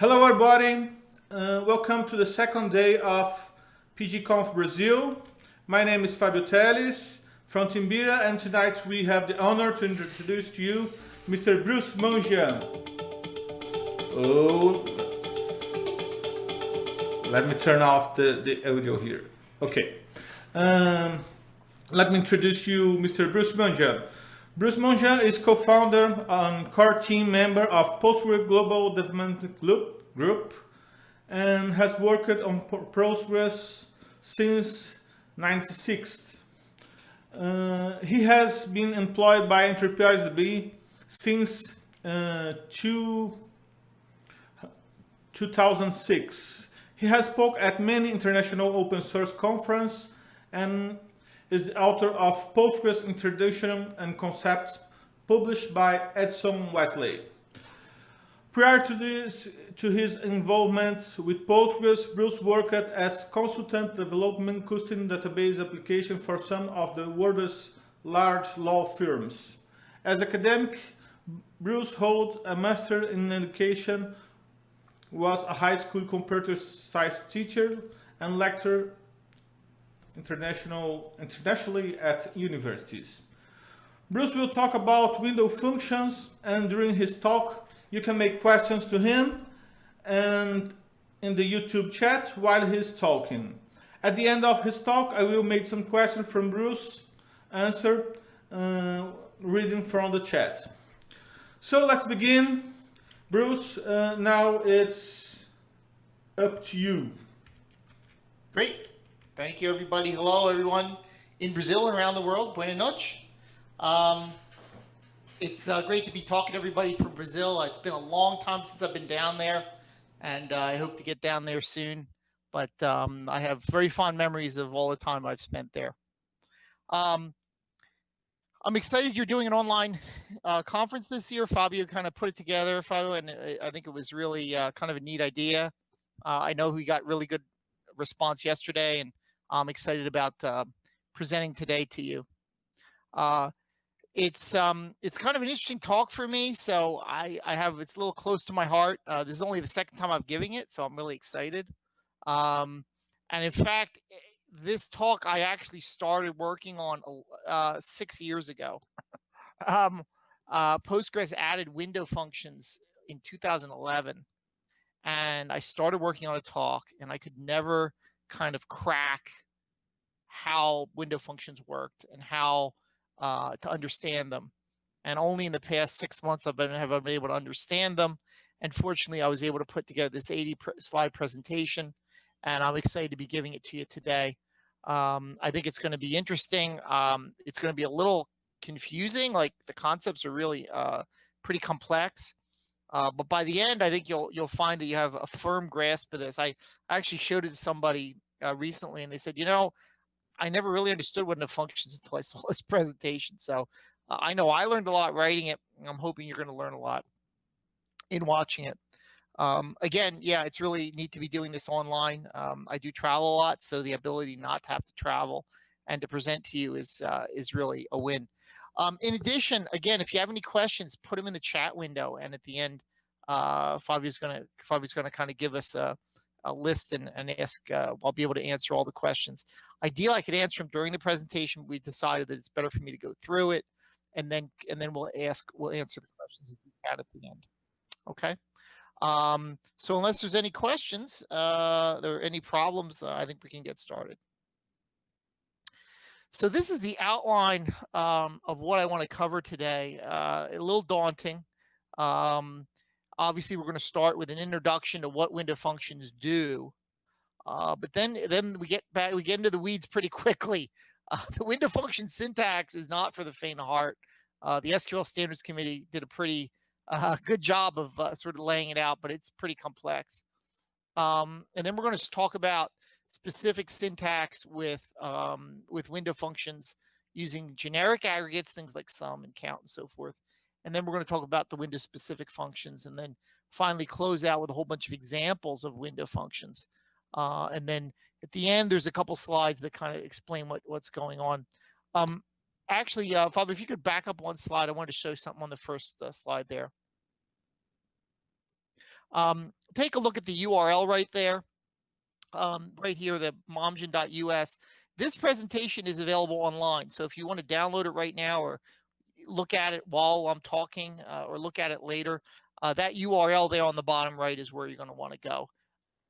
Hello everybody, uh, welcome to the second day of PGConf Brazil. My name is Fabio Telles from Timbira and tonight we have the honor to introduce to you Mr. Bruce Momjian. Oh, let me turn off the, the audio here. Okay, um, let me introduce you Mr. Bruce Momjian. Bruce Momjian is co-founder and core team member of Postgres Global Development Group and has worked on Postgres since 96. Uh, he has been employed by Enterprise DB since uh, two, 2006. He has spoke at many international open source conferences and is the author of Postgres Introduction and Concepts published by Addison Wesley. Prior to this, to his involvement with Postgres, Bruce worked as consultant development custom database application for some of the world's large law firms. As academic, Bruce holds a master in education, was a high school computer science teacher and lecturer international, internationally at universities. Bruce will talk about window functions and during his talk you can make questions to him and in the YouTube chat while he's talking. At the end of his talk I will make some questions from Bruce answer uh, reading from the chat. So let's begin. Bruce, uh, now it's up to you. Great. Thank you, everybody. Hello, everyone in Brazil and around the world. Buenas noches. Um, it's uh, great to be talking to everybody from Brazil. It's been a long time since I've been down there, and uh, I hope to get down there soon. But um, I have very fond memories of all the time I've spent there. Um, I'm excited you're doing an online uh, conference this year. Fabio kind of put it together, Fabio, and I think it was really uh, kind of a neat idea. Uh, I know we got really good response yesterday, and I'm excited about uh, presenting today to you. Uh, it's um, it's kind of an interesting talk for me, so I, I have it's a little close to my heart. Uh, this is only the second time I'm giving it, so I'm really excited. Um, and in fact, eh, this talk I actually started working on uh, six years ago. um, uh, Postgres added window functions in 2011, and I started working on a talk, and I could never kind of crack how window functions worked and how uh, to understand them. And only in the past six months I've been have I been able to understand them. And fortunately, I was able to put together this 80 slide presentation, and I'm excited to be giving it to you today. Um, I think it's going to be interesting. Um, it's going to be a little confusing. Like the concepts are really uh, pretty complex. Uh, but by the end, I think you'll you'll find that you have a firm grasp of this. I actually showed it to somebody uh, recently, and they said, you know, I never really understood what it functions until I saw this presentation. So uh, I know I learned a lot writing it. I'm hoping you're going to learn a lot in watching it. Um, again, yeah, it's really neat to be doing this online. Um, I do travel a lot, so the ability not to have to travel and to present to you is uh, is really a win. Um, in addition, again, if you have any questions, put them in the chat window, and at the end, uh, Fabio's gonna Fabio's gonna kind of give us a, a list and, and ask. Uh, I'll be able to answer all the questions. Ideally, I could answer them during the presentation. We decided that it's better for me to go through it, and then and then we'll ask we'll answer the questions if we can at the end. Okay. Um, so unless there's any questions, uh, there are any problems, uh, I think we can get started. So this is the outline um, of what I want to cover today. Uh, a little daunting. Um, obviously, we're going to start with an introduction to what window functions do. Uh, but then, then we get back, we get into the weeds pretty quickly. Uh, the window function syntax is not for the faint of heart. Uh, the SQL Standards Committee did a pretty uh, good job of uh, sort of laying it out, but it's pretty complex. Um, and then we're going to talk about specific syntax with um, with window functions using generic aggregates, things like sum and count and so forth. And then we're going to talk about the window specific functions and then finally close out with a whole bunch of examples of window functions. Uh, and then at the end, there's a couple slides that kind of explain what, what's going on. Um, actually, uh, Fab, if you could back up one slide, I wanted to show something on the first uh, slide there. Um, take a look at the URL right there. Um, right here, the momjian.us. This presentation is available online. So if you want to download it right now or look at it while I'm talking uh, or look at it later, uh, that URL there on the bottom right is where you're going to want to go.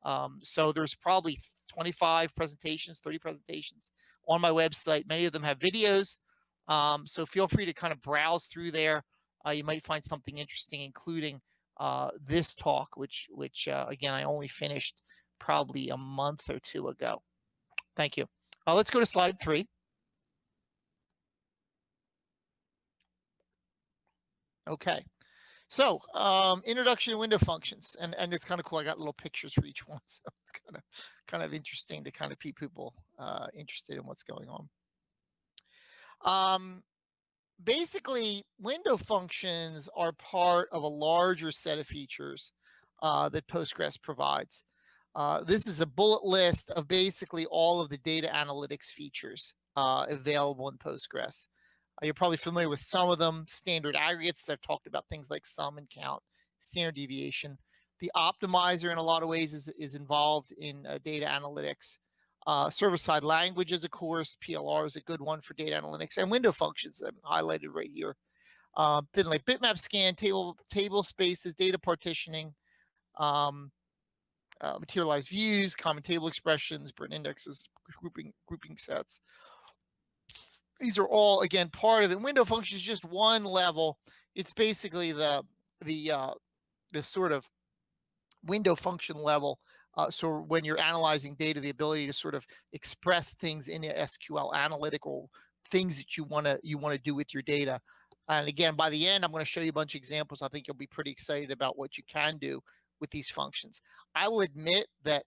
Um, so there's probably 25 presentations, 30 presentations on my website. Many of them have videos. Um, so feel free to kind of browse through there. Uh, you might find something interesting, including uh, this talk, which, which uh, again, I only finished probably a month or two ago. Thank you. Uh, let's go to slide three. Okay. So, um, introduction to window functions, and and it's kind of cool. I got little pictures for each one, so it's kind of kind of interesting to kind of keep people uh, interested in what's going on. Um, basically, window functions are part of a larger set of features uh, that Postgres provides. Uh, this is a bullet list of basically all of the data analytics features uh, available in Postgres. Uh, you're probably familiar with some of them, standard aggregates. I've talked about things like sum and count, standard deviation. The optimizer in a lot of ways is, is involved in uh, data analytics. Uh, server-side languages, of course, PLR is a good one for data analytics, and window functions I'm highlighted right here. Uh, then like bitmap scan, table table spaces, data partitioning, um, uh, materialized views, common table expressions, BRIN indexes, grouping grouping sets these are all again part of it. Window function is just one level. It's basically the the uh, the sort of window function level. Uh, so when you're analyzing data, the ability to sort of express things in SQL analytical things that you want to you want to do with your data. And again, by the end, I'm going to show you a bunch of examples. I think you'll be pretty excited about what you can do with these functions. I will admit that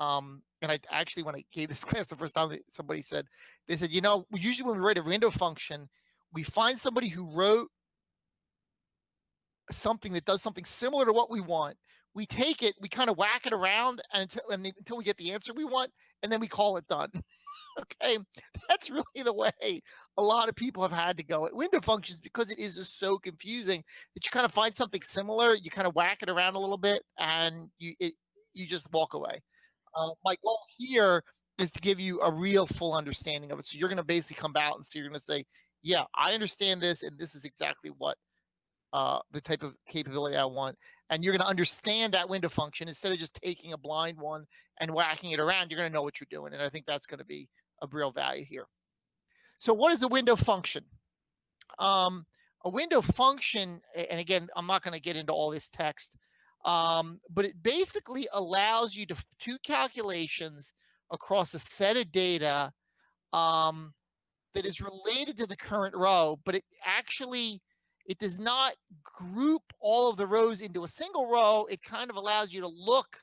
um, and I actually, when I gave this class the first time, somebody said, they said, you know, usually when we write a window function, we find somebody who wrote something that does something similar to what we want. We take it, we kind of whack it around and until, and until we get the answer we want, and then we call it done. okay, that's really the way a lot of people have had to go at window functions because it is just so confusing that you kind of find something similar, you kind of whack it around a little bit, and you it, you just walk away. Uh, my goal here is to give you a real full understanding of it. So you're going to basically come out and so you're going to say, yeah, I understand this, and this is exactly what uh, the type of capability I want. And you're going to understand that window function instead of just taking a blind one and whacking it around. You're going to know what you're doing, and I think that's going to be a real value here. So what is a window function? Um, a window function, and again, I'm not going to get into all this text, um, but it basically allows you to do calculations across a set of data um, that is related to the current row, but it actually it does not group all of the rows into a single row. It kind of allows you to look.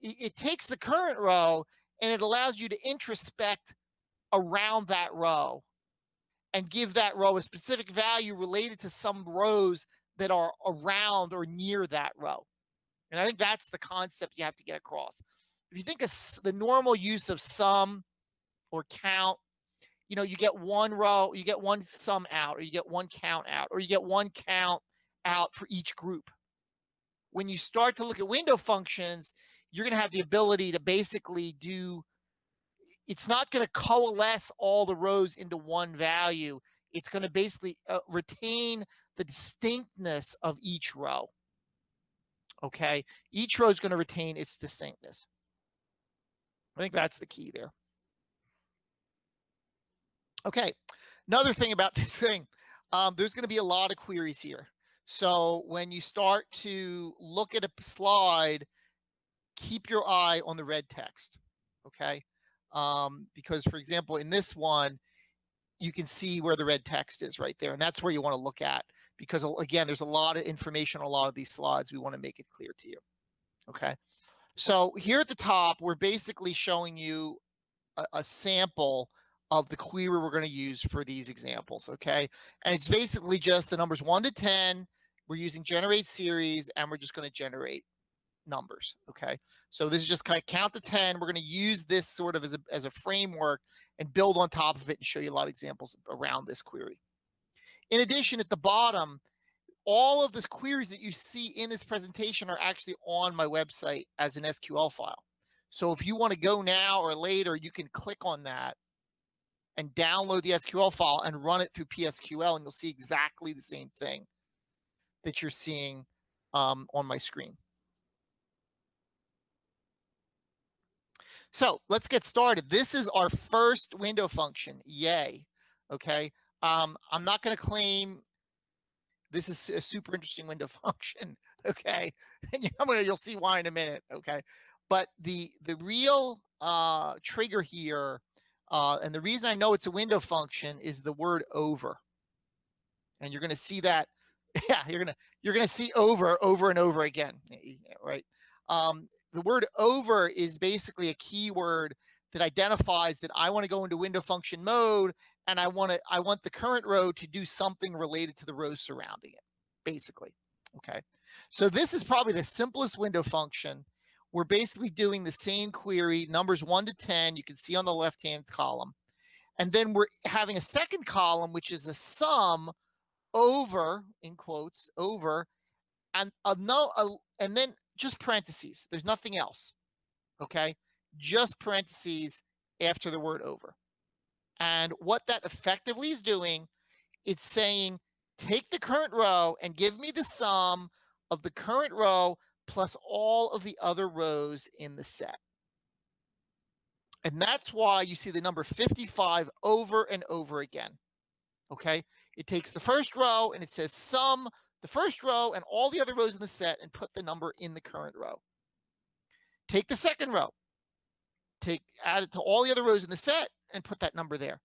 It, it takes the current row and it allows you to introspect around that row and give that row a specific value related to some rows that are around or near that row. And I think that's the concept you have to get across. If you think of the normal use of sum or count, you know, you get one row, you get one sum out, or you get one count out, or you get one count out for each group. When you start to look at window functions, you're going to have the ability to basically do, it's not going to coalesce all the rows into one value. It's going to basically uh, retain the distinctness of each row okay? Each row is going to retain its distinctness. I think that's the key there. Okay, another thing about this thing, um, there's going to be a lot of queries here. So when you start to look at a slide, keep your eye on the red text, okay? Um, because for example, in this one, you can see where the red text is right there. And that's where you want to look at because again, there's a lot of information on a lot of these slides. We want to make it clear to you. Okay. So here at the top, we're basically showing you a, a sample of the query we're going to use for these examples. Okay. And it's basically just the numbers one to 10. We're using generate series and we're just going to generate numbers. Okay. So this is just kind of count to 10. We're going to use this sort of as a, as a framework and build on top of it and show you a lot of examples around this query. In addition, at the bottom, all of the queries that you see in this presentation are actually on my website as an SQL file. So if you want to go now or later, you can click on that and download the SQL file and run it through PSQL, and you'll see exactly the same thing that you're seeing um, on my screen. So let's get started. This is our first window function. Yay. Okay. Um, I'm not going to claim this is a super interesting window function. Okay. And I'm gonna, you'll see why in a minute. Okay. But the the real uh, trigger here, uh, and the reason I know it's a window function is the word over. And you're going to see that. Yeah, you're gonna you're gonna see over over and over again, right? Um, the word over is basically a keyword that identifies that I want to go into window function mode and I want to I want the current row to do something related to the rows surrounding it, basically. Okay, so this is probably the simplest window function. We're basically doing the same query, numbers one to 10, you can see on the left-hand column. And then we're having a second column, which is a sum over, in quotes, over, and a no, a, and then just parentheses. There's nothing else. Okay, just parentheses after the word over. And what that effectively is doing, it's saying, take the current row and give me the sum of the current row plus all of the other rows in the set. And that's why you see the number 55 over and over again. Okay, it takes the first row and it says sum the first row and all the other rows in the set and put the number in the current row. Take the second row, take add it to all the other rows in the set and put that number there.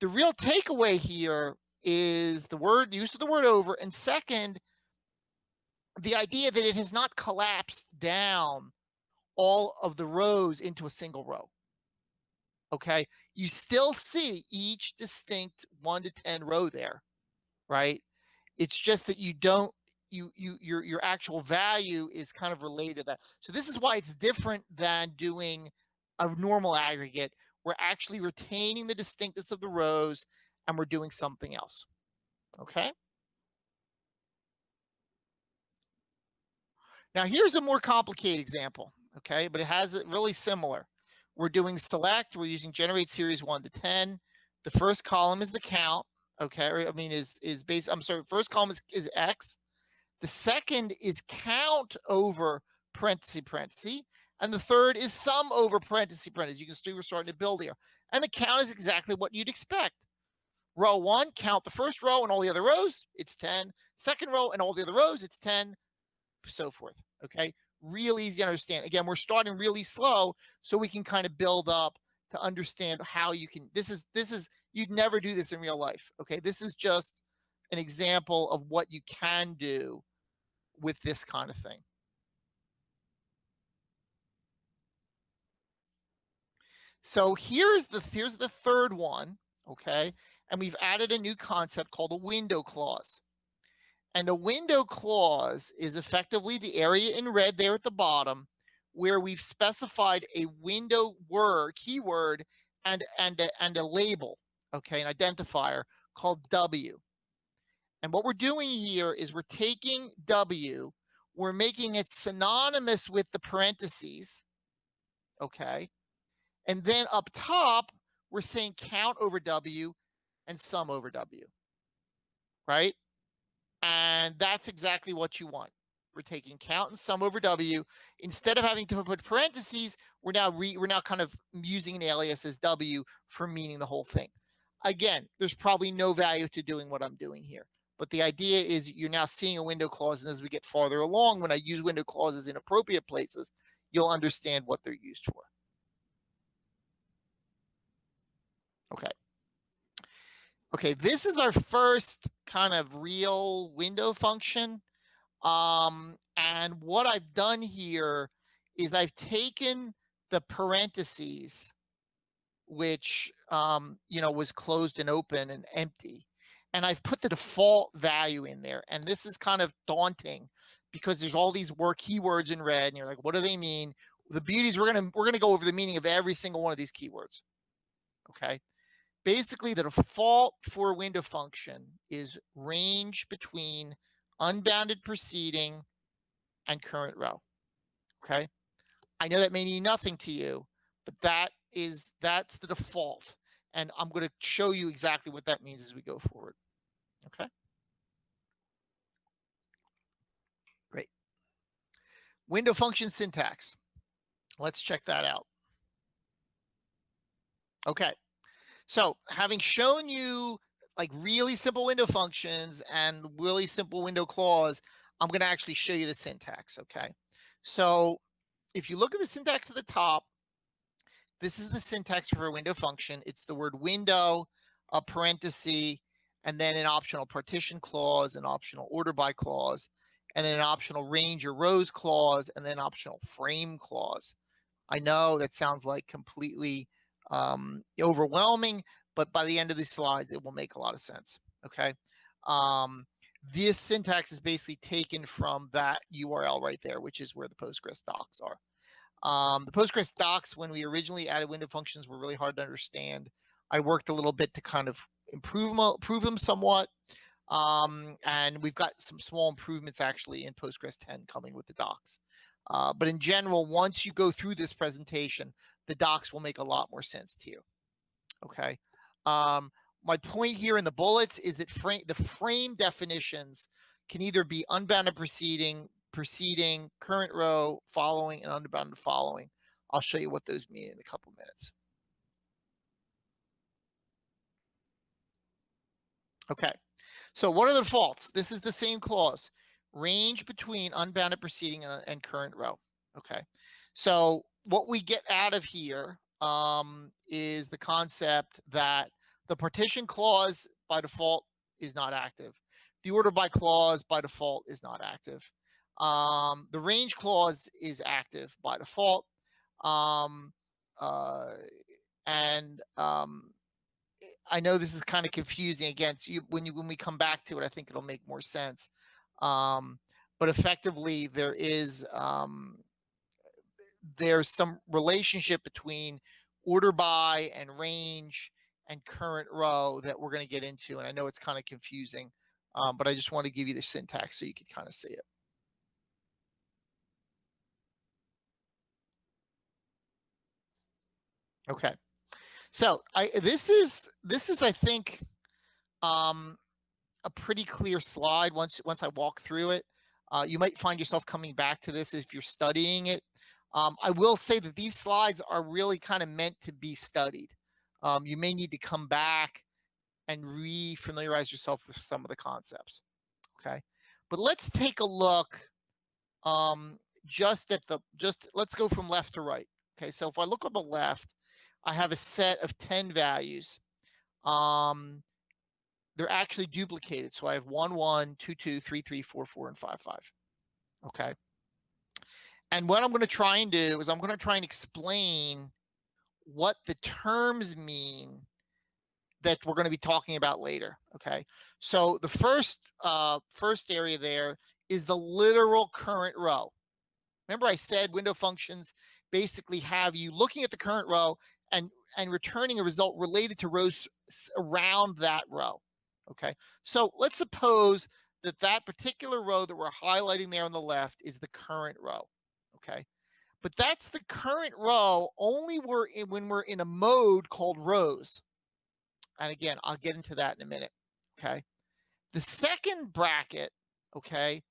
The real takeaway here is the word use of the word over, and second, the idea that it has not collapsed down all of the rows into a single row. Okay, you still see each distinct one to 10 row there, right? It's just that you don't you you your your actual value is kind of related to that. So this is why it's different than doing a normal aggregate. We're actually retaining the distinctness of the rows and we're doing something else. Okay. Now here's a more complicated example, okay, but it has it really similar. We're doing select, we're using generate series 1 to 10. The first column is the count, okay, I mean is is based, I'm sorry, first column is, is X. The second is count over parenthesis, parenthesis. And the third is sum over parenthesis, parenthesis. You can see we're starting to build here. And the count is exactly what you'd expect. Row one, count the first row and all the other rows, it's 10. Second row and all the other rows, it's 10 so forth. Okay, real easy to understand. Again, we're starting really slow so we can kind of build up to understand how you can. This is this is you'd never do this in real life. Okay, this is just an example of what you can do with this kind of thing. So here's the here's the third one, okay? And we've added a new concept called a window clause. And a window clause is effectively the area in red there at the bottom where we've specified a window word, keyword, and, and, a, and a label, okay, an identifier called W. And what we're doing here is we're taking W, we're making it synonymous with the parentheses, okay? And then up top, we're saying count over W and sum over W, right? And that's exactly what you want. We're taking count and sum over W. Instead of having to put parentheses, we're now re, we're now kind of using an alias as W for meaning the whole thing. Again, there's probably no value to doing what I'm doing here. But the idea is you're now seeing a window clause, and as we get farther along, when I use window clauses in appropriate places, you'll understand what they're used for. Okay. Okay, this is our first kind of real window function. Um, and what I've done here is I've taken the parentheses, which, um, you know, was closed and open and empty, and I've put the default value in there. And this is kind of daunting because there's all these word keywords in red and you're like, what do they mean? The beauty is we're going to, we're to go over the meaning of every single one of these keywords. Okay basically the default for window function is range between unbounded preceding, and current row. Okay. I know that may mean nothing to you, but that is that's the default. And I'm going to show you exactly what that means as we go forward. Okay. Great. Window function syntax. Let's check that out. Okay. So having shown you like really simple window functions and really simple window clause, I'm going to actually show you the syntax. Okay. So if you look at the syntax at the top, this is the syntax for a window function. It's the word window, a parenthesis, and then an optional partition clause, an optional order by clause, and then an optional range or rows clause, and then optional frame clause. I know that sounds like completely um, overwhelming, but by the end of these slides, it will make a lot of sense. Okay. Um, this syntax is basically taken from that URL right there, which is where the Postgres docs are. Um, the Postgres docs, when we originally added window functions, were really hard to understand. I worked a little bit to kind of improve them, improve them somewhat. Um, and we've got some small improvements actually in Postgres 10 coming with the docs. Uh, but in general, once you go through this presentation, the docs will make a lot more sense to you. Okay. Um, my point here in the bullets is that frame, the frame definitions can either be unbounded preceding, preceding, current row, following, and unbounded following. I'll show you what those mean in a couple minutes. Okay, so what are the defaults? This is the same clause, range between unbounded preceding and, and current row. Okay, so what we get out of here um, is the concept that the partition clause by default is not active. The order by clause by default is not active. Um, the range clause is active by default. Um, uh, and um, I know this is kind of confusing again. So you, when you when we come back to it, I think it'll make more sense. Um, but effectively, there is um, there's some relationship between order by and range and current row that we're going to get into. And I know it's kind of confusing, um, but I just want to give you the syntax so you can kind of see it. Okay. So I this is this is I think um, a pretty clear slide once once I walk through it. Uh, you might find yourself coming back to this if you're studying it. Um, I will say that these slides are really kind of meant to be studied. Um, you may need to come back and re-familiarize yourself with some of the concepts. Okay, but let's take a look um, just at the just let's go from left to right. Okay, so if I look on the left, I have a set of 10 values. Um, they're actually duplicated. So I have 1, 1, 2, 2, 3, 3, 4, 4, and 5, 5. Okay. And what I'm going to try and do is I'm going to try and explain what the terms mean that we're going to be talking about later. Okay. So the first uh, first area there is the literal current row. Remember I said window functions basically have you looking at the current row and, and returning a result related to rows around that row. Okay. So let's suppose that that particular row that we're highlighting there on the left is the current row okay? But that's the current row only we're in, when we're in a mode called rows. And again, I'll get into that in a minute, okay? The second bracket, okay,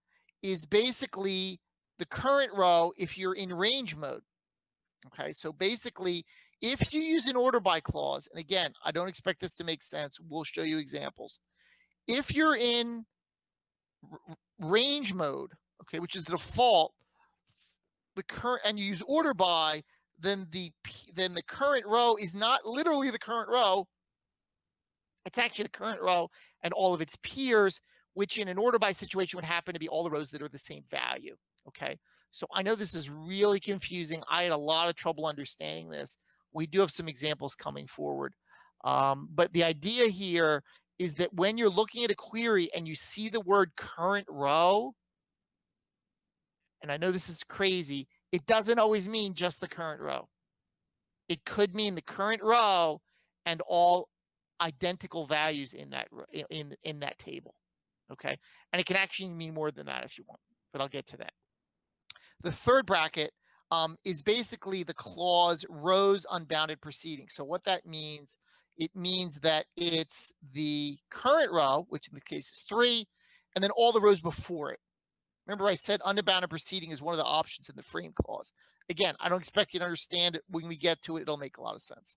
is basically the current row if you're in range mode. Okay, so basically, if you use an order by clause, and again, I don't expect this to make sense, we'll show you examples. If you're in range mode, okay, which is the default, the current and you use order by, then the then the current row is not literally the current row. It's actually the current row and all of its peers, which in an order by situation would happen to be all the rows that are the same value. Okay, so I know this is really confusing. I had a lot of trouble understanding this. We do have some examples coming forward. Um, but the idea here is that when you're looking at a query and you see the word current row, and I know this is crazy, it doesn't always mean just the current row. It could mean the current row and all identical values in that in in that table. Okay. And it can actually mean more than that if you want, but I'll get to that. The third bracket um, is basically the clause rows unbounded proceeding. So what that means, it means that it's the current row, which in the case is three, and then all the rows before it. Remember I said unbounded proceeding is one of the options in the frame clause. Again, I don't expect you to understand it. When we get to it, it'll make a lot of sense.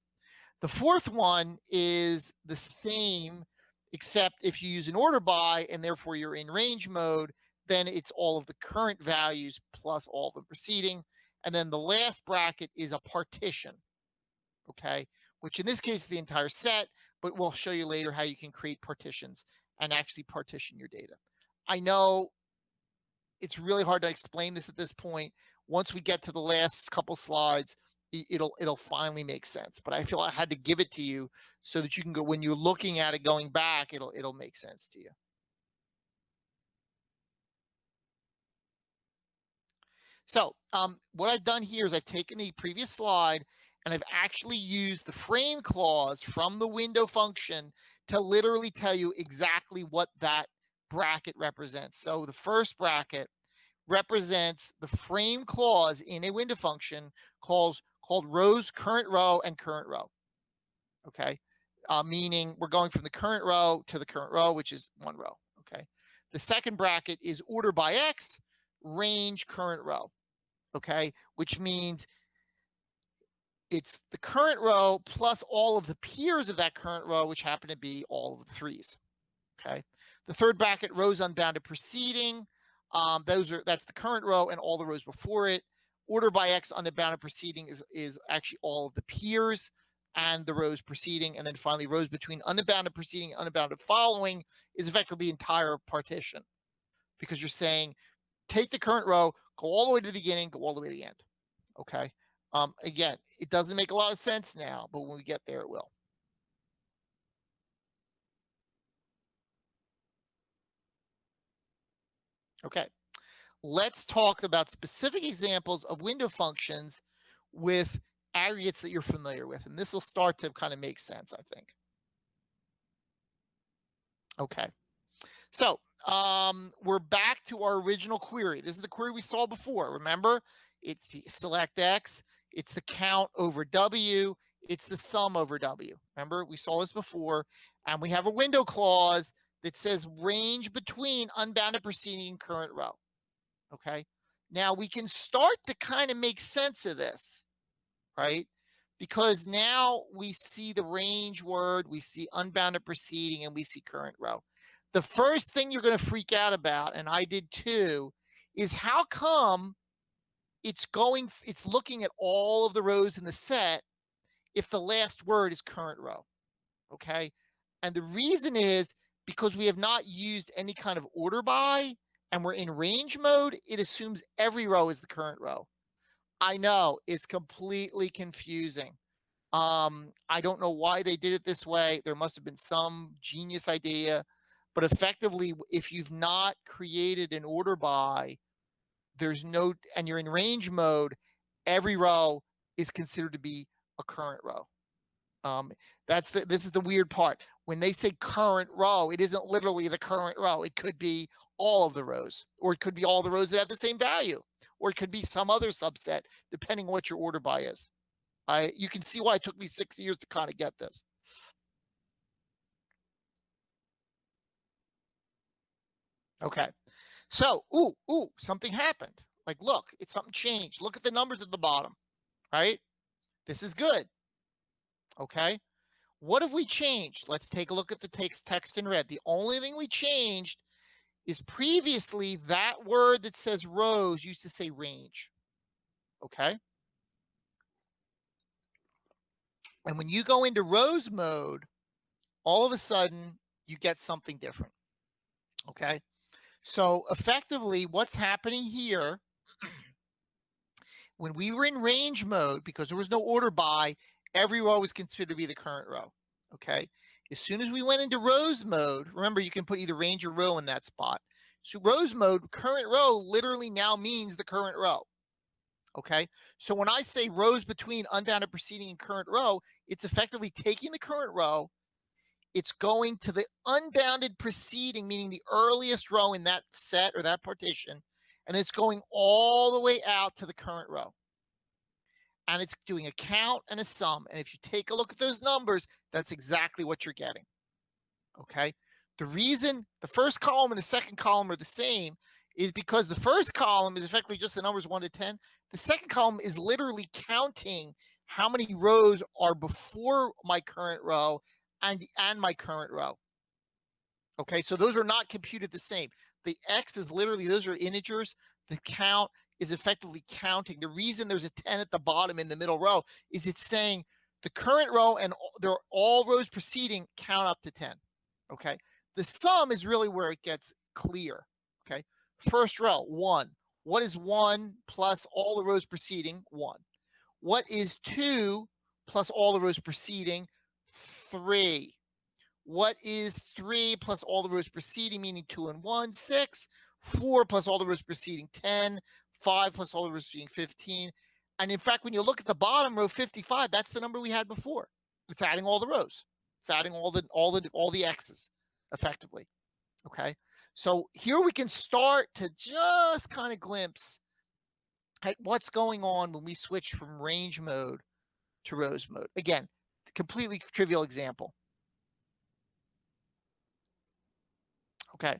The fourth one is the same, except if you use an order by and therefore you're in range mode, then it's all of the current values plus all the preceding. And then the last bracket is a partition, okay? Which in this case is the entire set, but we'll show you later how you can create partitions and actually partition your data. I know it's really hard to explain this at this point. Once we get to the last couple slides, it'll it'll finally make sense. But I feel I had to give it to you so that you can go when you're looking at it going back, it'll it'll make sense to you. So um, what I've done here is I've taken the previous slide and I've actually used the frame clause from the window function to literally tell you exactly what that bracket represents. So the first bracket represents the frame clause in a window function calls called rows current row and current row. Okay, uh, meaning we're going from the current row to the current row, which is one row. Okay, the second bracket is order by X, range current row. Okay, which means it's the current row plus all of the peers of that current row, which happen to be all of the threes. Okay, the third bracket rows unbounded preceding. Um, those are that's the current row and all the rows before it. Order by X unbounded preceding is is actually all of the peers and the rows preceding, and then finally rows between unbounded preceding unbounded following is effectively the entire partition, because you're saying take the current row, go all the way to the beginning, go all the way to the end. Okay. Um, again, it doesn't make a lot of sense now, but when we get there, it will. Okay, let's talk about specific examples of window functions with aggregates that you're familiar with. And this will start to kind of make sense, I think. Okay, so um, we're back to our original query. This is the query we saw before. Remember, it's the select X, it's the count over W, it's the sum over W. Remember, we saw this before, and we have a window clause that says range between unbounded preceding and current row. Okay. Now we can start to kind of make sense of this, right? Because now we see the range word, we see unbounded preceding, and we see current row. The first thing you're going to freak out about, and I did too, is how come it's going, it's looking at all of the rows in the set if the last word is current row. Okay. And the reason is because we have not used any kind of order by and we're in range mode, it assumes every row is the current row. I know it's completely confusing. Um, I don't know why they did it this way. There must have been some genius idea, but effectively, if you've not created an order by, there's no, and you're in range mode, every row is considered to be a current row. Um, that's the, this is the weird part. When they say current row, it isn't literally the current row. It could be all of the rows, or it could be all the rows that have the same value, or it could be some other subset, depending on what your order by is. I, you can see why it took me six years to kind of get this. Okay, so, ooh, ooh, something happened. Like, look, it's something changed. Look at the numbers at the bottom, right? This is good. Okay. What have we changed? Let's take a look at the text, text in red. The only thing we changed is previously that word that says rows used to say range. Okay. And when you go into rows mode, all of a sudden you get something different. Okay. So effectively what's happening here, when we were in range mode, because there was no order by, every row was considered to be the current row. Okay. As soon as we went into rows mode, remember you can put either range or row in that spot. So rows mode, current row literally now means the current row. Okay. So when I say rows between unbounded preceding and current row, it's effectively taking the current row it's going to the unbounded preceding, meaning the earliest row in that set or that partition, and it's going all the way out to the current row. And it's doing a count and a sum. And if you take a look at those numbers, that's exactly what you're getting. Okay. The reason the first column and the second column are the same is because the first column is effectively just the numbers 1 to 10. The second column is literally counting how many rows are before my current row and, and my current row. Okay, so those are not computed the same. The X is literally, those are integers. The count is effectively counting. The reason there's a 10 at the bottom in the middle row is it's saying the current row and they're all rows preceding count up to 10. Okay, the sum is really where it gets clear. Okay, first row, one. What is one plus all the rows preceding? One. What is two plus all the rows preceding? Three. What is three plus all the rows preceding, meaning two and one? Six. Four plus all the rows preceding, 10. Five plus all the rows preceding, 15. And in fact, when you look at the bottom row 55, that's the number we had before. It's adding all the rows. It's adding all the all the all the x's effectively. Okay. So here we can start to just kind of glimpse at what's going on when we switch from range mode to rows mode. Again, completely trivial example. Okay.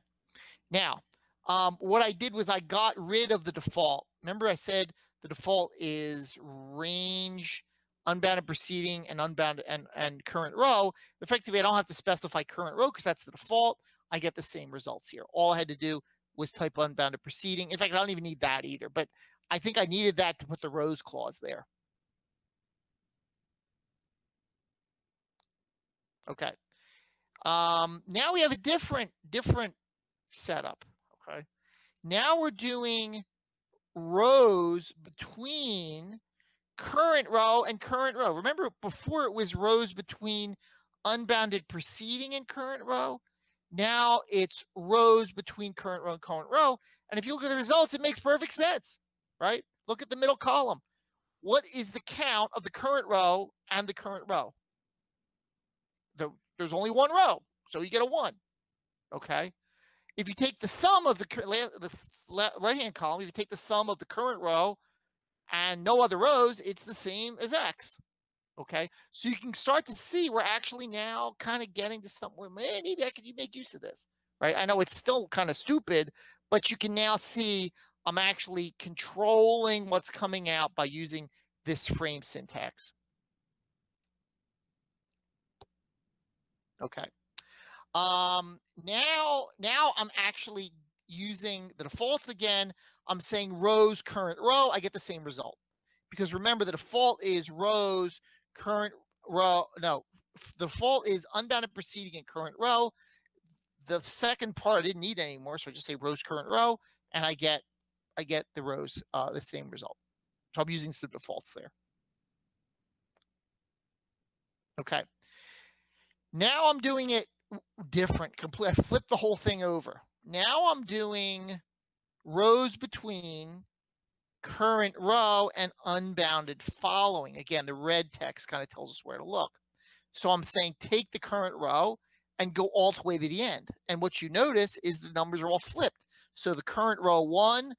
Now, um, what I did was I got rid of the default. Remember I said the default is range unbounded preceding and unbounded and, and current row. Effectively, I don't have to specify current row because that's the default. I get the same results here. All I had to do was type unbounded preceding. In fact, I don't even need that either, but I think I needed that to put the rows clause there. Okay. Um, now we have a different, different setup. Okay. Now we're doing rows between current row and current row. Remember before it was rows between unbounded preceding and current row. Now it's rows between current row and current row. And if you look at the results, it makes perfect sense, right? Look at the middle column. What is the count of the current row and the current row? The, there's only one row, so you get a one, okay? If you take the sum of the, the right-hand column, if you take the sum of the current row and no other rows, it's the same as X. Okay, so you can start to see we're actually now kind of getting to somewhere. Maybe I could make use of this, right? I know it's still kind of stupid, but you can now see I'm actually controlling what's coming out by using this frame syntax. Okay. Um, now, now I'm actually using the defaults again. I'm saying rows current row, I get the same result. Because remember, the default is rows current row. No, the default is unbounded preceding and current row. The second part I didn't need anymore, so I just say rows current row, and I get I get the rows uh, the same result. So I'm using some defaults there. Okay. Now I'm doing it different. Complete. I flip the whole thing over. Now I'm doing rows between current row and unbounded following. Again, the red text kind of tells us where to look. So I'm saying take the current row and go all the way to the end. And what you notice is the numbers are all flipped. So the current row one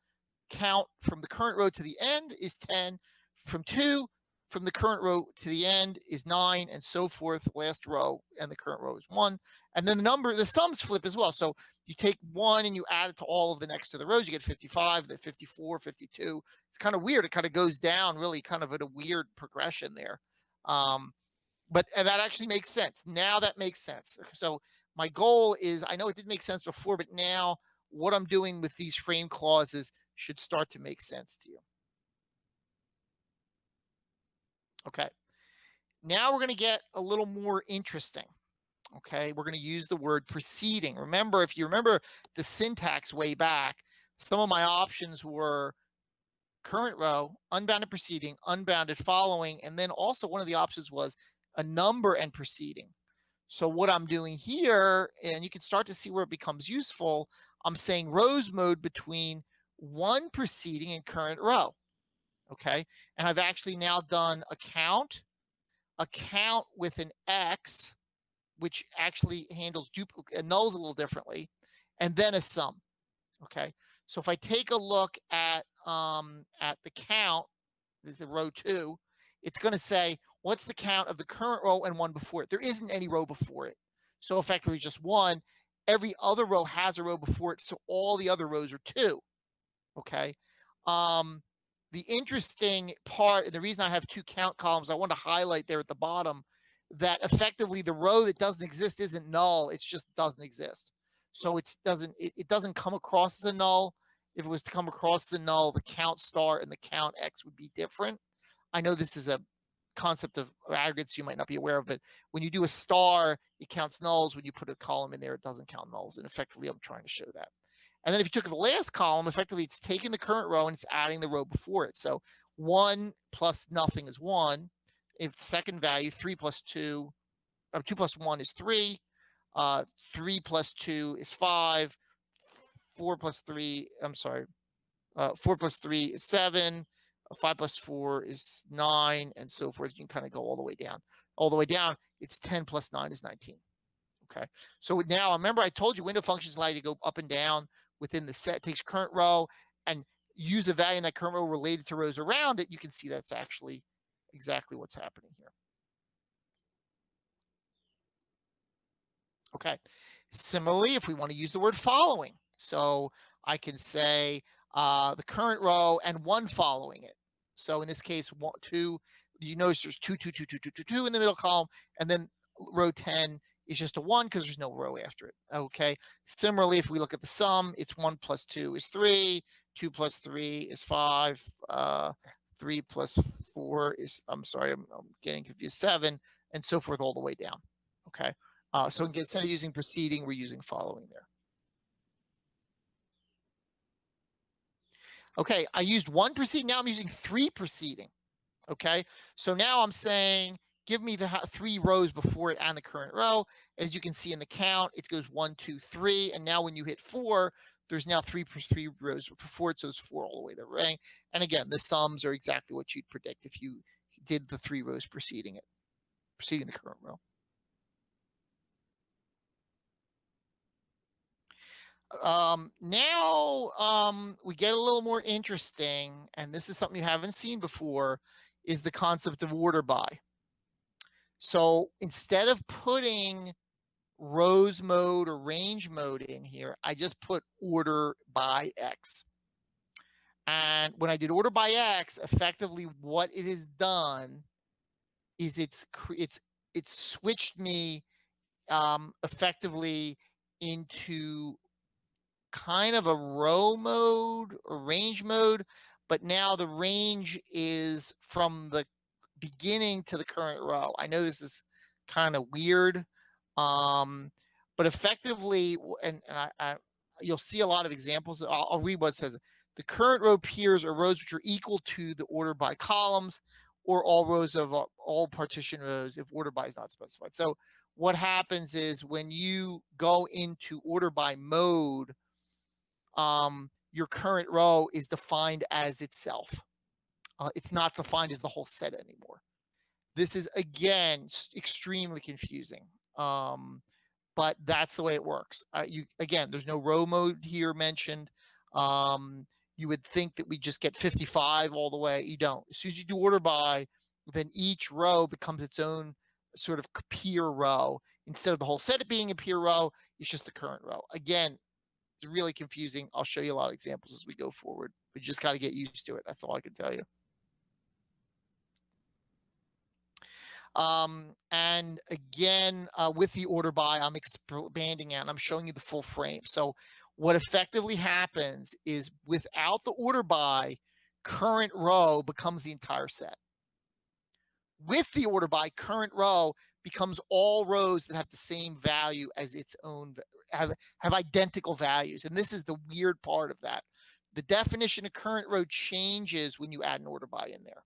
count from the current row to the end is 10. From two, from the current row to the end is nine and so forth. Last row and the current row is one. And then the number, the sums flip as well. So you take one and you add it to all of the next to the rows, you get 55, then 54, 52. It's kind of weird. It kind of goes down really kind of at a weird progression there. Um, but that actually makes sense. Now that makes sense. So my goal is, I know it didn't make sense before, but now what I'm doing with these frame clauses should start to make sense to you. Okay. Now we're going to get a little more interesting. Okay, we're going to use the word preceding. Remember, if you remember the syntax way back, some of my options were current row, unbounded preceding, unbounded following, and then also one of the options was a number and preceding. So what I'm doing here, and you can start to see where it becomes useful, I'm saying rows mode between one preceding and current row. Okay, and I've actually now done a count, a count with an X, which actually handles nulls a little differently, and then a sum. Okay, so if I take a look at um, at the count, this is row two, it's going to say what's the count of the current row and one before it. There isn't any row before it, so effectively just one. Every other row has a row before it, so all the other rows are two. Okay. Um, the interesting part, and the reason I have two count columns, I want to highlight there at the bottom that effectively the row that doesn't exist isn't null, it just doesn't exist. So it doesn't it, it doesn't come across as a null. If it was to come across as a null, the count star and the count x would be different. I know this is a concept of aggregates you might not be aware of, but when you do a star, it counts nulls. When you put a column in there, it doesn't count nulls. And effectively, I'm trying to show that. And then if you took the last column, effectively it's taking the current row and it's adding the row before it. So one plus nothing is one. If the second value, three plus two, or two plus one is three, uh, three plus two is five, four plus three, I'm sorry, uh, four plus three is seven, five plus four is nine, and so forth. You can kind of go all the way down. All the way down, it's 10 plus nine is 19. Okay, so now remember I told you window functions allow you to go up and down within the set, takes current row and use a value in that current row related to rows around it, you can see that's actually exactly what's happening here. Okay, similarly, if we want to use the word following, so I can say uh, the current row and one following it. So in this case, one, two, you notice there's two, two, two, two, two, two, two in the middle column, and then row 10 is just a one because there's no row after it. Okay. Similarly, if we look at the sum, it's one plus two is three, two plus three is five, uh, three plus four is, I'm sorry, I'm, I'm getting confused, seven, and so forth all the way down. Okay. Uh, so instead of using preceding, we're using following there. Okay, I used one preceding, now I'm using three preceding. Okay, so now I'm saying give me the three rows before it and the current row. As you can see in the count, it goes one, two, three. And now when you hit four, there's now three three rows before it, so it's four all the way to the ring. And again, the sums are exactly what you'd predict if you did the three rows preceding it, preceding the current row. Um, now um, we get a little more interesting, and this is something you haven't seen before, is the concept of order by. So instead of putting rows mode or range mode in here, I just put order by X. And when I did order by X, effectively what it has done is it's it's it's switched me um, effectively into kind of a row mode or range mode, but now the range is from the beginning to the current row. I know this is kind of weird, um, but effectively, and, and I, I, you'll see a lot of examples. I'll, I'll read what says. The current row peers are rows which are equal to the order by columns or all rows of uh, all partition rows if order by is not specified. So what happens is when you go into order by mode, um, your current row is defined as itself. Uh, it's not defined as the whole set anymore. This is, again, extremely confusing. Um, but that's the way it works. Uh, you Again, there's no row mode here mentioned. Um, you would think that we just get 55 all the way. You don't. As soon as you do order by, then each row becomes its own sort of peer row. Instead of the whole set being a peer row, it's just the current row. Again, it's really confusing. I'll show you a lot of examples as we go forward. You just got to get used to it. That's all I can tell you. Um, and again, uh, with the order by, I'm expanding out. I'm showing you the full frame. So what effectively happens is without the order by, current row becomes the entire set. With the order by, current row becomes all rows that have the same value as its own, have, have identical values. And this is the weird part of that. The definition of current row changes when you add an order by in there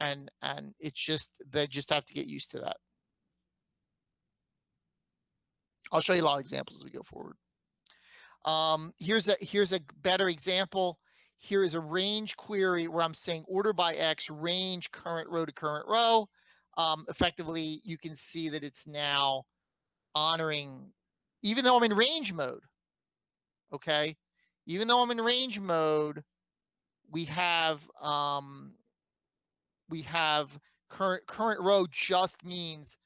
and and it's just they just have to get used to that. I'll show you a lot of examples as we go forward. Um, here's a here's a better example. Here is a range query where I'm saying order by X range current row to current row. Um, effectively, you can see that it's now honoring, even though I'm in range mode, okay? Even though I'm in range mode, we have, um, we have current, current row just means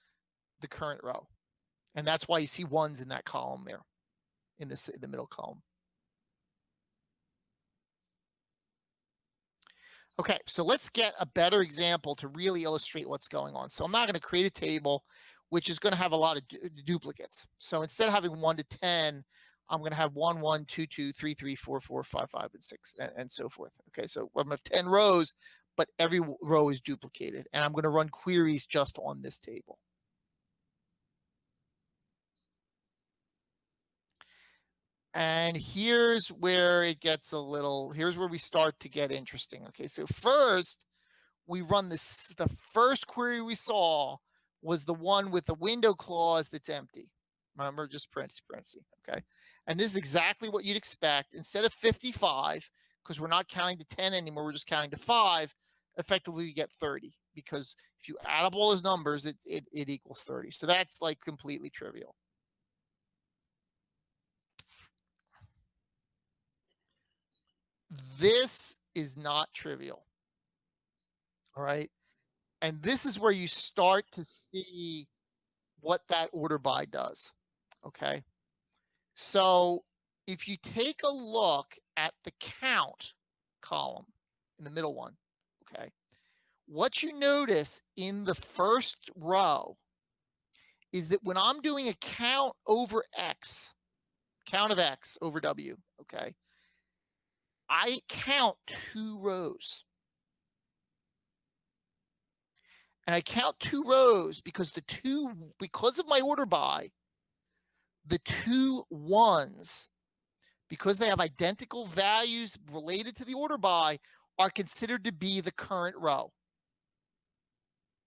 the current row. And that's why you see ones in that column there, in this, in the middle column. Okay, so let's get a better example to really illustrate what's going on. So I'm not going to create a table which is going to have a lot of du duplicates. So instead of having 1 to 10, I'm going to have 1, 1, 2, 2, 3, 3, 4, 4, 5, 5, and 6, and, and so forth. Okay, so I'm going to have 10 rows, but every row is duplicated. And I'm going to run queries just on this table. And here's where it gets a little, here's where we start to get interesting. Okay, so first we run this, the first query we saw was the one with the window clause that's empty. Remember, just parentheses, parentheses, okay? And this is exactly what you'd expect. Instead of 55, because we're not counting to 10 anymore, we're just counting to 5, effectively we get 30. Because if you add up all those numbers, it, it, it equals 30. So that's like completely trivial. This is not trivial. All right. And this is where you start to see what that order by does. Okay. So if you take a look at the count column in the middle one, okay, what you notice in the first row is that when I'm doing a count over X, count of X over W, okay, I count two rows. And I count two rows because the two, because of my order by, the two ones, because they have identical values related to the order by, are considered to be the current row.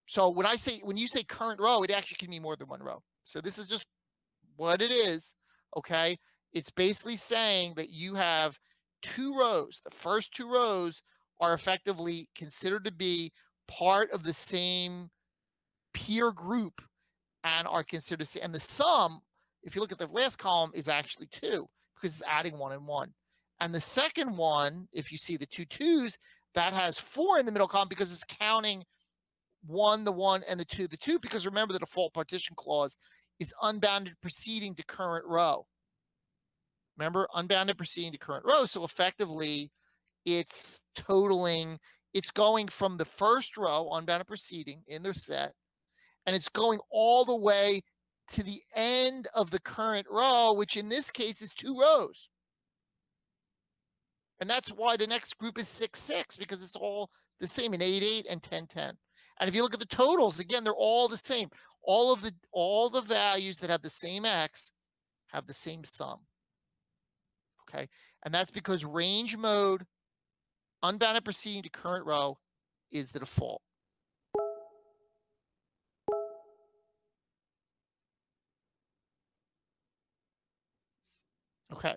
So when I say, when you say current row, it actually can mean more than one row. So this is just what it is, okay? It's basically saying that you have two rows. The first two rows are effectively considered to be part of the same peer group and are considered, and the sum, if you look at the last column, is actually two because it's adding one and one. And the second one, if you see the two twos, that has four in the middle column because it's counting one, the one, and the two, the two, because remember the default partition clause is unbounded preceding to current row. Remember, unbounded proceeding to current row. So effectively, it's totaling it's going from the first row, unbounded proceeding in the set, and it's going all the way to the end of the current row, which in this case is two rows. And that's why the next group is 6, 6, because it's all the same in 8, 8 and 10, 10. And if you look at the totals, again, they're all the same. All of the all the values that have the same x have the same sum. Okay, and that's because range mode unbounded proceeding to current row is the default. Okay,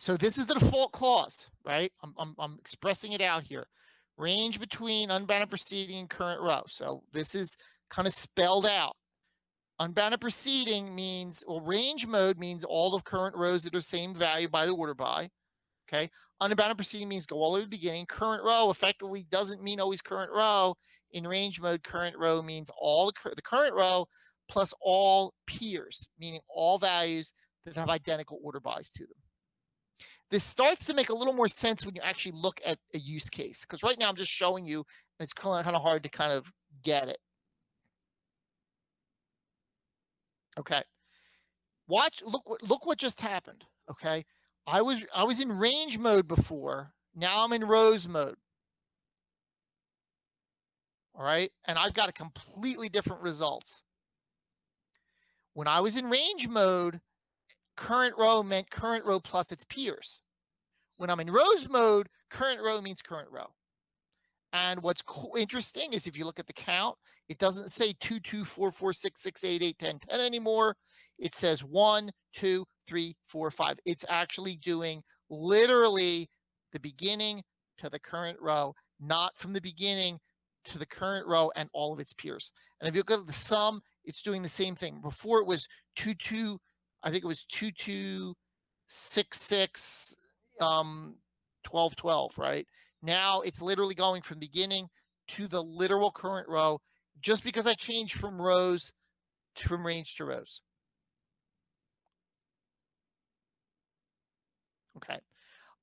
so this is the default clause, right? I'm, I'm, I'm expressing it out here. Range between unbounded proceeding and current row. So this is kind of spelled out. Unbounded proceeding means, well, range mode means all the current rows that are same value by the order by. Okay. Unbounded proceeding means go all the way to the beginning. Current row effectively doesn't mean always current row. In range mode, current row means all the, the current row plus all peers, meaning all values that have identical order bys to them. This starts to make a little more sense when you actually look at a use case, because right now I'm just showing you, and it's kind of, hard to kind of get it. Okay. Watch, look, look what just happened. Okay. I was I was in range mode before. Now I'm in rows mode. All right. And I've got a completely different result. When I was in range mode, current row meant current row plus its peers. When I'm in rows mode, current row means current row. And what's interesting is if you look at the count, it doesn't say 2, 2, 4, 4, 6, 6, 8, 8, 10, 10 anymore. It says 1, 2, three, four, five. It's actually doing literally the beginning to the current row, not from the beginning to the current row and all of its peers. And if you look at the sum, it's doing the same thing. Before it was two two, I think it was two two six six um 12 12, right? Now it's literally going from beginning to the literal current row just because I changed from rows to, from range to rows. Okay.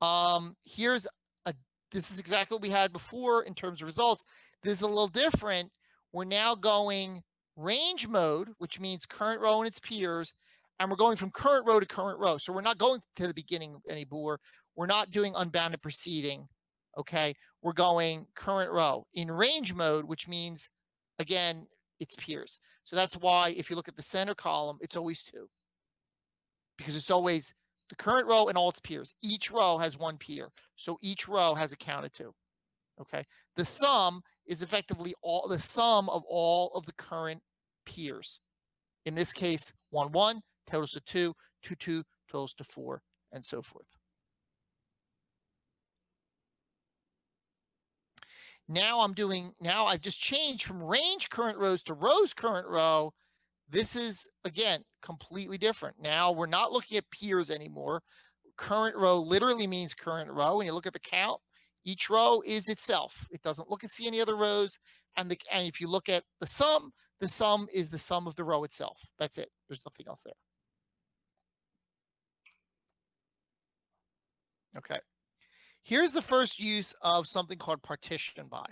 Um, here's a, this is exactly what we had before in terms of results. This is a little different. We're now going range mode, which means current row and its peers, and we're going from current row to current row. So we're not going to the beginning anymore. We're not doing unbounded proceeding, Okay. We're going current row in range mode, which means again, it's peers. So that's why if you look at the center column, it's always two because it's always the current row and all its peers. Each row has one peer. So each row has a count of two. Okay. The sum is effectively all the sum of all of the current peers. In this case, one, one totals to two, two, two totals to four, and so forth. Now I'm doing, now I've just changed from range current rows to rows current row. This is, again, completely different. Now we're not looking at peers anymore. Current row literally means current row. When you look at the count, each row is itself. It doesn't look and see any other rows. And, the, and if you look at the sum, the sum is the sum of the row itself. That's it. There's nothing else there. Okay. Here's the first use of something called partition by.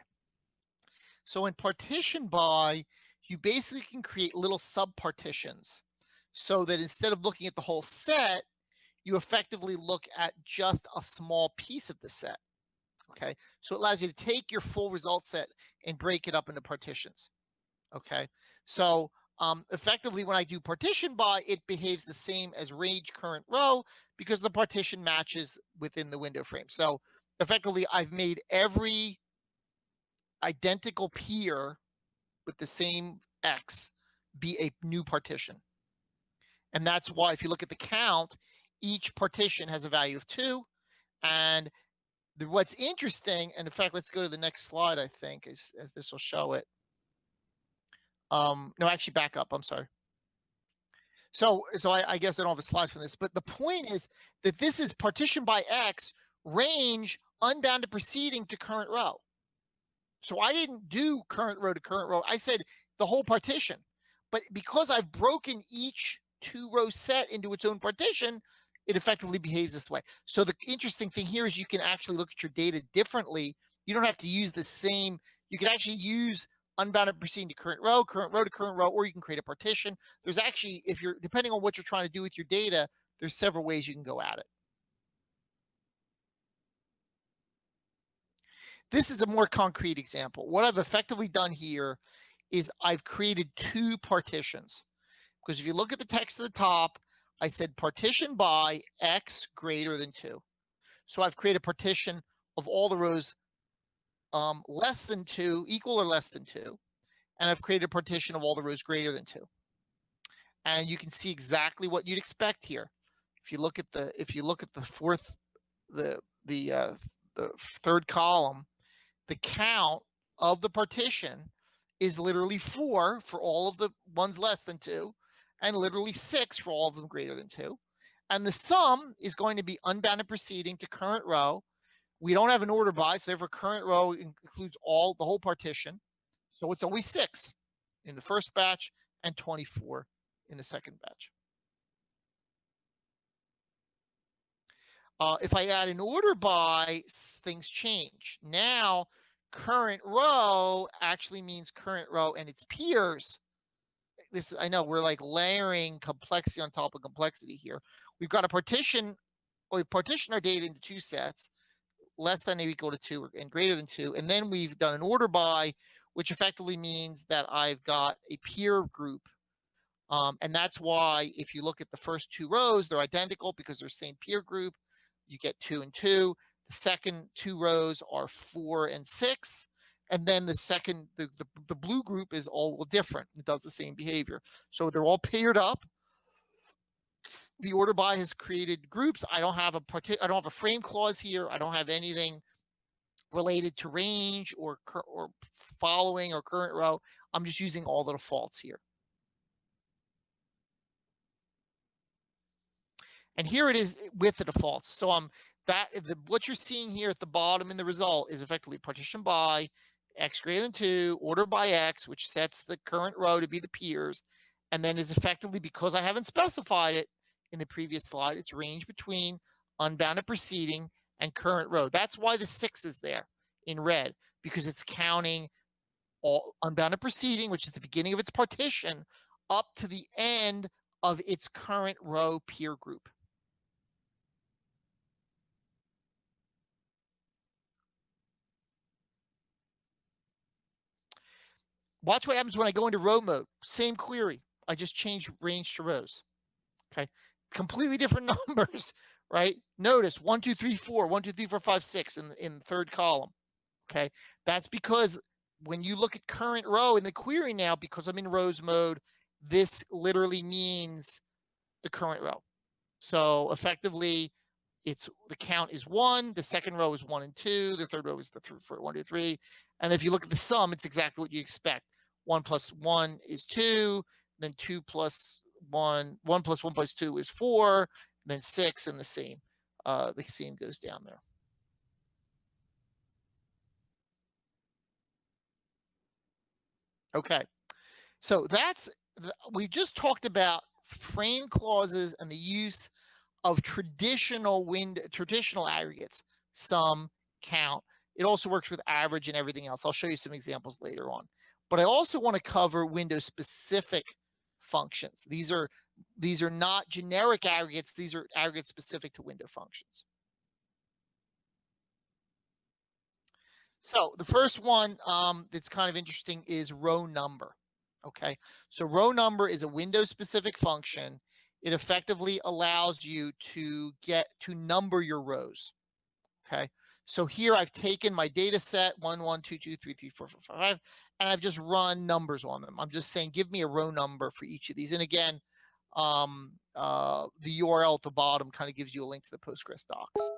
So in partition by, you basically can create little subpartitions so that instead of looking at the whole set, you effectively look at just a small piece of the set. Okay, so it allows you to take your full result set and break it up into partitions. Okay, so um, effectively when I do partition by, it behaves the same as range current row because the partition matches within the window frame. So effectively I've made every identical peer with the same X be a new partition. And that's why if you look at the count, each partition has a value of two. And the, what's interesting, and in fact, let's go to the next slide, I think, is, is this will show it. Um, no, actually back up, I'm sorry. So, so I, I guess I don't have a slide for this, but the point is that this is partition by X range unbounded preceding to current row. So I didn't do current row to current row. I said the whole partition. But because I've broken each two row set into its own partition, it effectively behaves this way. So the interesting thing here is you can actually look at your data differently. You don't have to use the same, you can actually use unbounded proceeding to current row, current row to current row, or you can create a partition. There's actually, if you're, depending on what you're trying to do with your data, there's several ways you can go at it. This is a more concrete example. What I've effectively done here is I've created two partitions. Because if you look at the text at the top, I said partition by x greater than 2. So I've created a partition of all the rows um, less than 2, equal or less than 2. And I've created a partition of all the rows greater than 2. And you can see exactly what you'd expect here. If you look at the if you look at the fourth the the uh, the third column, the count of the partition is literally four for all of the ones less than two, and literally six for all of them greater than two. And the sum is going to be unbounded proceeding to current row. We don't have an order by, so every current row includes all the whole partition. So it's always six in the first batch and 24 in the second batch. Uh, if I add an order by, things change. Now, current row actually means current row and its peers. This I know we're like layering complexity on top of complexity here. We've got a partition, or we partition our data into two sets, less than or equal to two and greater than two. And then we've done an order by, which effectively means that I've got a peer group um, and that's why if you look at the first two rows, they're identical because they're same peer group you get two and two. The second two rows are four and six. And then the second, the, the, the blue group is all different. It does the same behavior. So they're all paired up the order by has created groups. I don't have a partic I don't have a frame clause here. I don't have anything related to range or or following or current row. I'm just using all the defaults here. And here it is with the defaults. So I'm that the, what you're seeing here at the bottom in the result is effectively partition by x greater than 2 order by x which sets the current row to be the peers and then is effectively because I haven't specified it in the previous slide, it's range between unbounded preceding and current row. That's why the 6 is there in red, because it's counting all unbounded preceding, which is the beginning of its partition, up to the end of its current row peer group. Watch what happens when I go into row mode. Same query. I just change range to rows. Okay. Completely different numbers, right? Notice one, two, three, four, one, two, three, four, five, six in, in third column. Okay. That's because when you look at current row in the query now, because I'm in rows mode, this literally means the current row. So effectively, it's the count is one, the second row is one and two, the third row is the th for one, two, three. And if you look at the sum, it's exactly what you expect. One plus one is two, then two plus one, one plus one plus two is four, then six, and the same. Uh, the same goes down there. Okay, so that's we've just talked about frame clauses and the use of traditional wind traditional aggregates, sum, count. It also works with average and everything else. I'll show you some examples later on. But I also want to cover window specific functions. These are these are not generic aggregates. These are aggregates specific to window functions. So the first one um, that's kind of interesting is row number. Okay, so row number is a window specific function. It effectively allows you to get to number your rows. Okay, so here I've taken my data set one, one, two, two, three, three, four, four, five, and I've just run numbers on them. I'm just saying, give me a row number for each of these. And again, um, uh, the URL at the bottom kind of gives you a link to the Postgres docs.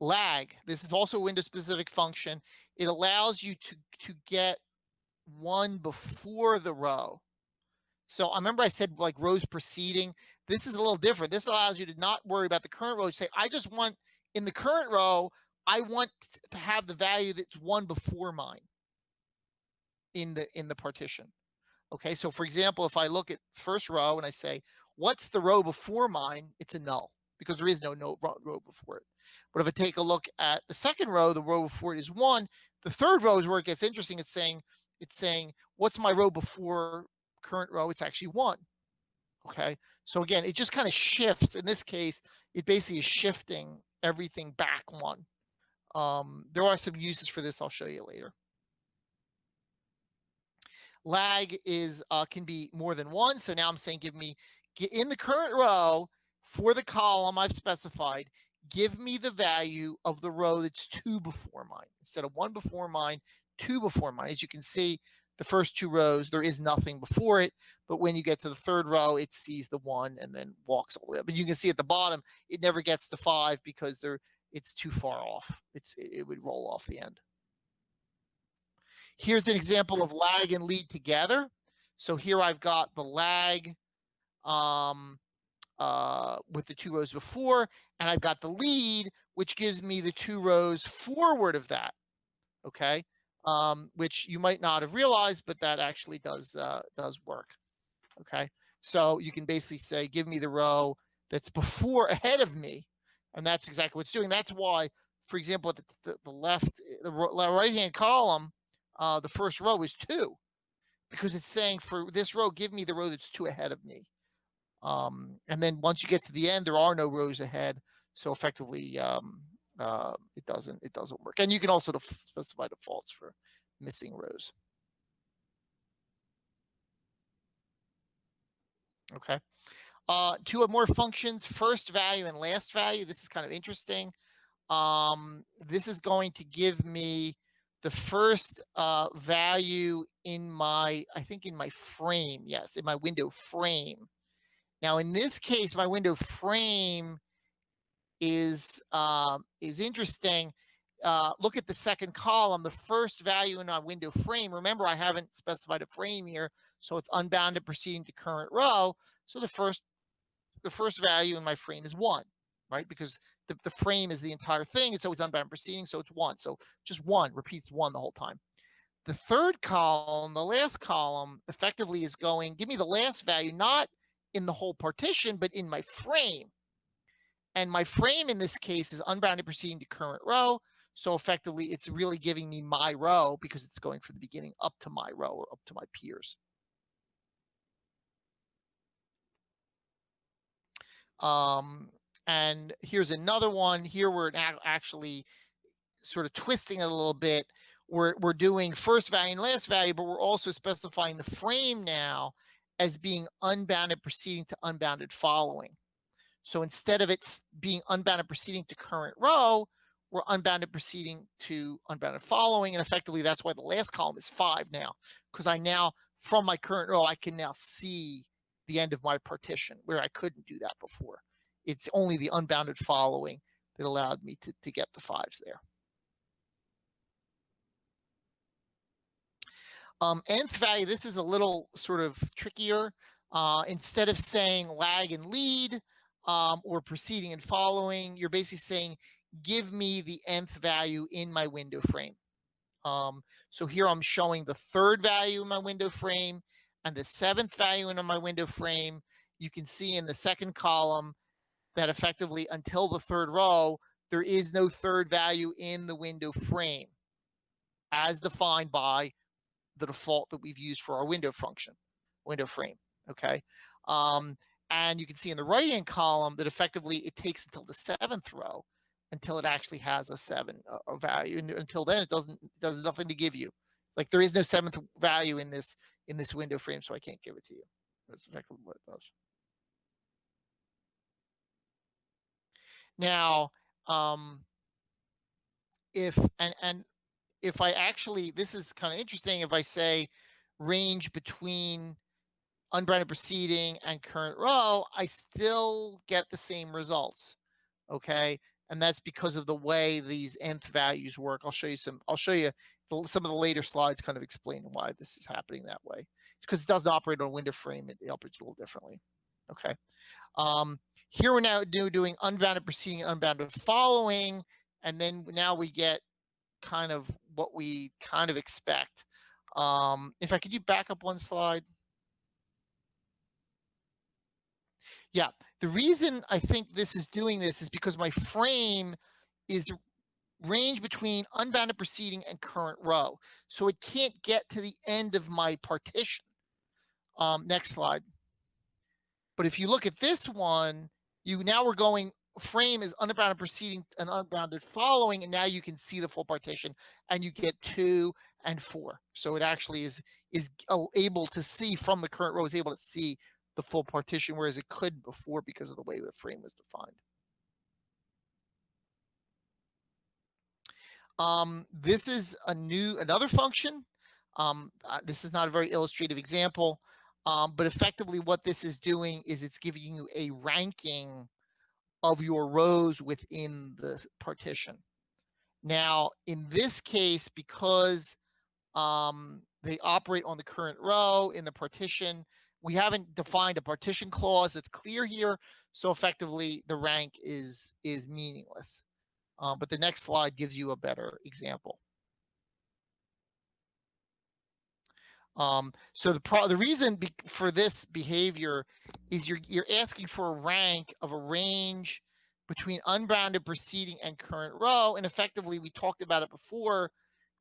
lag. This is also a window specific function. It allows you to, to get one before the row. So I remember I said like rows preceding. This is a little different. This allows you to not worry about the current row. You say, I just want in the current row, I want to have the value that's one before mine in the in the partition. Okay, so for example, if I look at first row and I say, what's the row before mine? It's a null because there is no, no row before it. But if I take a look at the second row, the row before it is one. The third row is where it gets interesting. It's saying, it's saying, what's my row before current row? It's actually one. Okay. So again, it just kind of shifts. In this case, it basically is shifting everything back one. Um, there are some uses for this. I'll show you later. Lag is uh, can be more than one. So now I'm saying, give me in the current row for the column I've specified, give me the value of the row that's two before mine. Instead of one before mine, two before mine. As you can see, the first two rows, there is nothing before it. But when you get to the third row, it sees the one and then walks all the way up. But you can see at the bottom, it never gets to five because there it's too far off. It's It would roll off the end. Here's an example of lag and lead together. So here I've got the lag um, uh, with the two rows before, and I've got the lead, which gives me the two rows forward of that, okay? Um, which you might not have realized, but that actually does uh, does work, okay? So you can basically say, give me the row that's before ahead of me, and that's exactly what it's doing. That's why, for example, the, the, the left, the right-hand column, uh, the first row is two, because it's saying for this row, give me the row that's two ahead of me. Um, and then once you get to the end, there are no rows ahead. So effectively, um, uh, it doesn't it doesn't work. And you can also specify defaults for missing rows. Okay. Uh, two more functions, first value and last value. This is kind of interesting. Um, this is going to give me the first uh, value in my, I think in my frame, yes, in my window frame. Now, in this case, my window frame is um, is interesting. uh, look at the second column, the first value in our window frame. Remember, I haven't specified a frame here, so it's unbounded proceeding to current row. So the first, the first value in my frame is one, right? Because the, the frame is the entire thing. It's always unbounded proceeding, so it's one. So just one repeats one the whole time. The third column, the last column, effectively is going, give me the last value, not in the whole partition, but in my frame. And my frame in this case is unbounded proceeding to current row. So effectively, it's really giving me my row because it's going from the beginning up to my row or up to my peers. Um, and here's another one. Here we're actually sort of twisting it a little bit. We're, we're doing first value and last value, but we're also specifying the frame now as being unbounded proceeding to unbounded following. So instead of it being unbounded proceeding to current row, we're unbounded proceeding to unbounded following. And effectively, that's why the last column is five now, because I now, from my current row, I can now see the end of my partition where I couldn't do that before. It's only the unbounded following that allowed me to, to get the fives there. Um, nth value, this is a little sort of trickier. Uh, instead of saying lag and lead um, or proceeding and following, you're basically saying give me the nth value in my window frame. Um, so here I'm showing the third value in my window frame and the seventh value in my window frame. You can see in the second column that effectively until the third row, there is no third value in the window frame as defined by the default that we've used for our window function, window frame, okay? Um, and you can see in the right-hand column that effectively it takes until the seventh row until it actually has a seven uh, value. And until then, it doesn't does nothing to give you. Like there is no seventh value in this in this window frame, so I can't give it to you. That's effectively what it does. Now, um, if and and if I actually, this is kind of interesting. If I say range between unbounded proceeding and current row, I still get the same results. Okay, and that's because of the way these nth values work. I'll show you some, I'll show you the, some of the later slides kind of explain why this is happening that way. It's because it doesn't operate on a window frame, it, it operates a little differently. Okay. Um, here we're now do, doing unbounded proceeding and unbounded following, and then now we get kind of what we kind of expect. Um, if I could you back up one slide. Yeah, the reason I think this is doing this is because my frame is range between unbounded proceeding and current row. So it can't get to the end of my partition. Um, next slide. But if you look at this one, you now we're going frame is unbounded proceeding and unbounded following, and now you can see the full partition and you get two and four. So it actually is is able to see from the current row is able to see the full partition, whereas it couldn't before because of the way the frame was defined. Um, this is a new, another function. Um, uh, this is not a very illustrative example, um, but effectively what this is doing is it's giving you a ranking of your rows within the partition. Now, in this case, because um, they operate on the current row in the partition, we haven't defined a partition clause that's clear here. So effectively the rank is, is meaningless. Uh, but the next slide gives you a better example. Um, so the the reason for this behavior is you're you're asking for a rank of a range between unbounded preceding and current row, and effectively we talked about it before.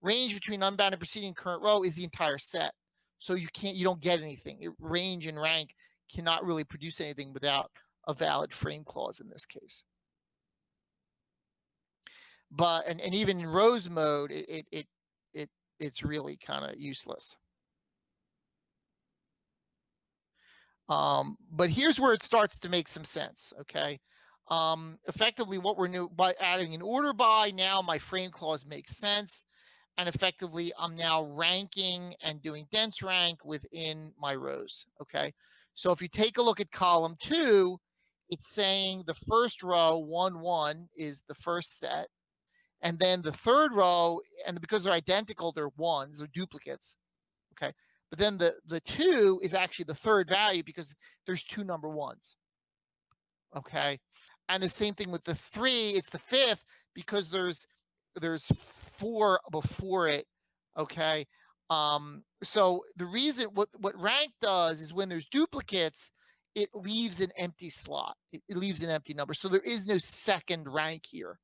Range between unbounded preceding and current row is the entire set. So you can't, you don't get anything. It, range and rank cannot really produce anything without a valid frame clause in this case. But, and, and even in rows mode, it, it, it, it it's really kind of useless. Um, but here's where it starts to make some sense, okay? Um, effectively what we're new by adding an order by now my frame clause makes sense and effectively I'm now ranking and doing dense rank within my rows, okay? So if you take a look at column two, it's saying the first row, one, one, is the first set. And then the third row, and because they're identical, they're ones, they're duplicates. Okay. But then the, the two is actually the third value because there's two number ones. Okay. And the same thing with the three, it's the fifth because there's there's four before it. Okay. Um, so the reason what what rank does is when there's duplicates, it leaves an empty slot. It, it leaves an empty number. So there is no second rank here.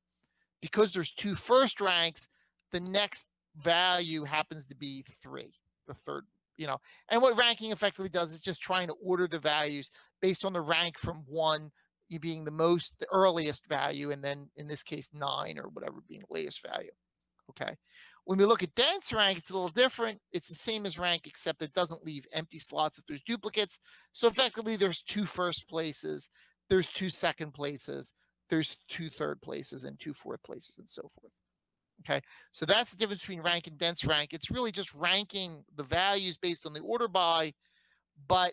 Because there's two first ranks, the next value happens to be three, the third, you know. And what ranking effectively does is just trying to order the values based on the rank from one you being the most the earliest value and then in this case nine or whatever being the latest value okay? When we look at dense rank it's a little different. It's the same as rank except it doesn't leave empty slots if there's duplicates. So effectively there's two first places there's two second places there's two third places and two fourth places and so forth okay? So that's the difference between rank and dense rank. It's really just ranking the values based on the order by but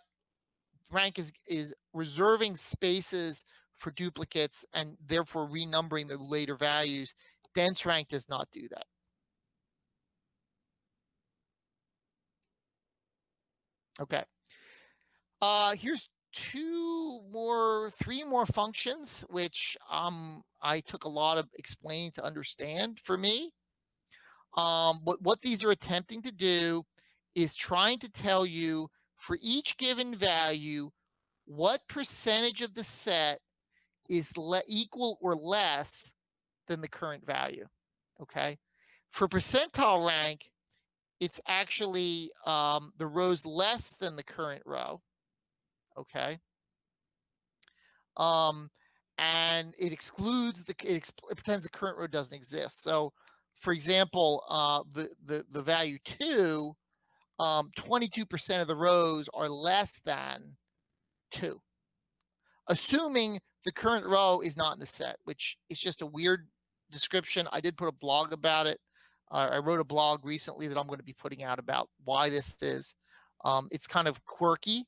rank is is reserving spaces for duplicates and therefore renumbering the later values. Dense rank does not do that. Okay. Uh, here's two more, three more functions, which um, I took a lot of explaining to understand for me. Um, what, what these are attempting to do is trying to tell you for each given value, what percentage of the set is equal or less than the current value. Okay. For percentile rank, it's actually um, the rows less than the current row. Okay. Um, and it excludes the it, exp- it pretends the current row doesn't exist. So, for example, uh, the the the value two um, 22% of the rows are less than two, assuming the current row is not in the set, which is just a weird description. I did put a blog about it. Uh, I wrote a blog recently that I'm going to be putting out about why this is. Um, it's kind of quirky.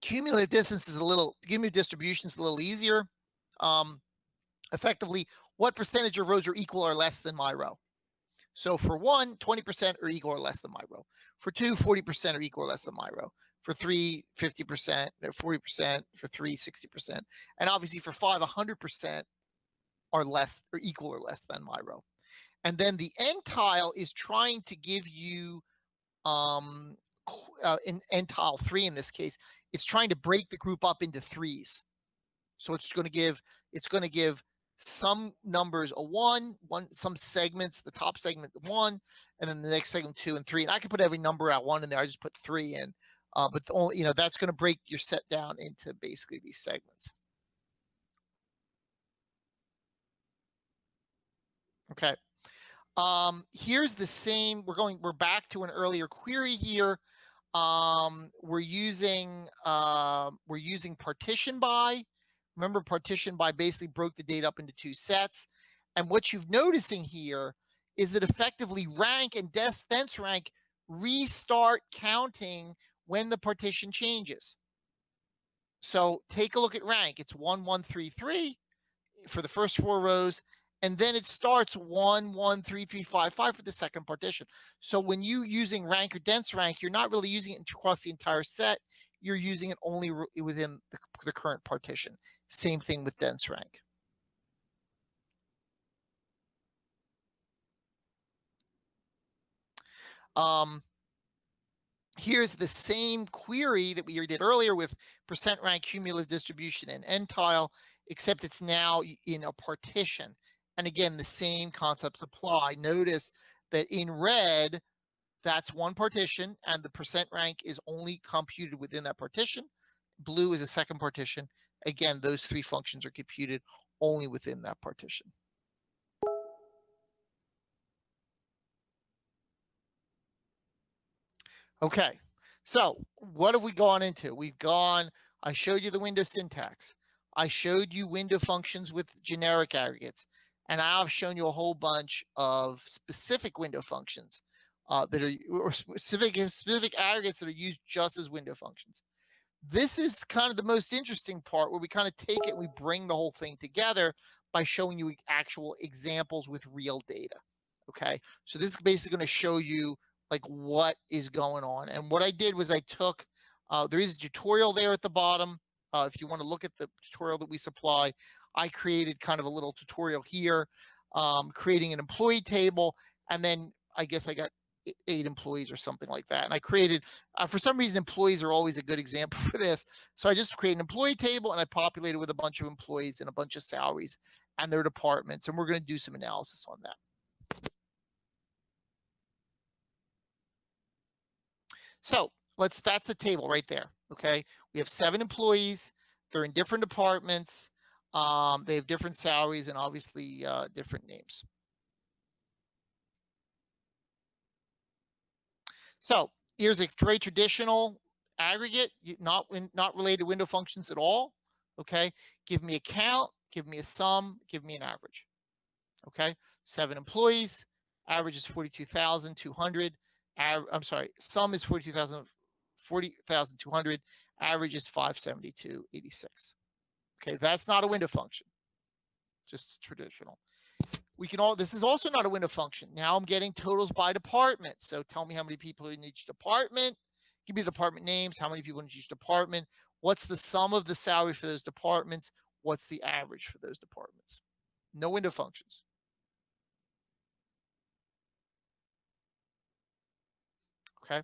Cumulative distance is a little, cumulative distribution is a little easier. Um, effectively, what percentage of rows are equal or less than my row? So for one, 20% or equal or less than my row. For two, 40% or equal or less than my row. For three, 50%, 40%, uh, for three, 60%. And obviously for five, 100% are less or equal or less than my row. And then the ntile is trying to give you, um, uh, in ntile three in this case, it's trying to break the group up into threes. So it's going to give, it's going to give some numbers a one, one some segments, the top segment one, and then the next segment two and three. And I can put every number at one in there. I just put three in. Uh, but the only you know that's going to break your set down into basically these segments. Okay. Um, here's the same. We're going. We're back to an earlier query here. Um, we're using uh, we're using partition by Remember partition by basically broke the data up into two sets. And what you're noticing here is that effectively rank and dense rank restart counting when the partition changes. So take a look at rank. It's 1133 for the first four rows, and then it starts 1, 1, 3, 3, 5, 5 for the second partition. So when you using rank or dense rank, you're not really using it across the entire set. You're using it only within the, the current partition. Same thing with dense rank. Um, here's the same query that we did earlier with percent rank cumulative distribution and ntile, except it's now in a partition. And again, the same concepts apply. Notice that in red, that's one partition and the percent rank is only computed within that partition. Blue is a second partition Again, those three functions are computed only within that partition. Okay, so what have we gone into? We've gone, I showed you the window syntax. I showed you window functions with generic aggregates. And I've shown you a whole bunch of specific window functions uh, that are or specific, specific aggregates that are used just as window functions. This is kind of the most interesting part where we kind of take it and we bring the whole thing together by showing you actual examples with real data. Okay, so this is basically going to show you like what is going on. And what I did was I took, uh, there is a tutorial there at the bottom. Uh, if you want to look at the tutorial that we supply, I created kind of a little tutorial here, um, creating an employee table. And then I guess I got eight employees or something like that. And I created, uh, for some reason, employees are always a good example for this. So I just create an employee table and I populated it with a bunch of employees and a bunch of salaries and their departments. And we're going to do some analysis on that. So let's, that's the table right there. Okay. We have seven employees. They're in different departments. Um, they have different salaries and obviously uh, different names. So here's a very traditional aggregate, not not related to window functions at all. Okay, give me a count, give me a sum, give me an average. Okay, seven employees, average is 42,200. I'm sorry, sum is 42,000, 40,200, average is 572.86. Okay, that's not a window function, just traditional. We can all, this is also not a window function. Now I'm getting totals by department. So tell me how many people in each department. Give me the department names, how many people in each department. What's the sum of the salary for those departments? What's the average for those departments? No window functions. Okay.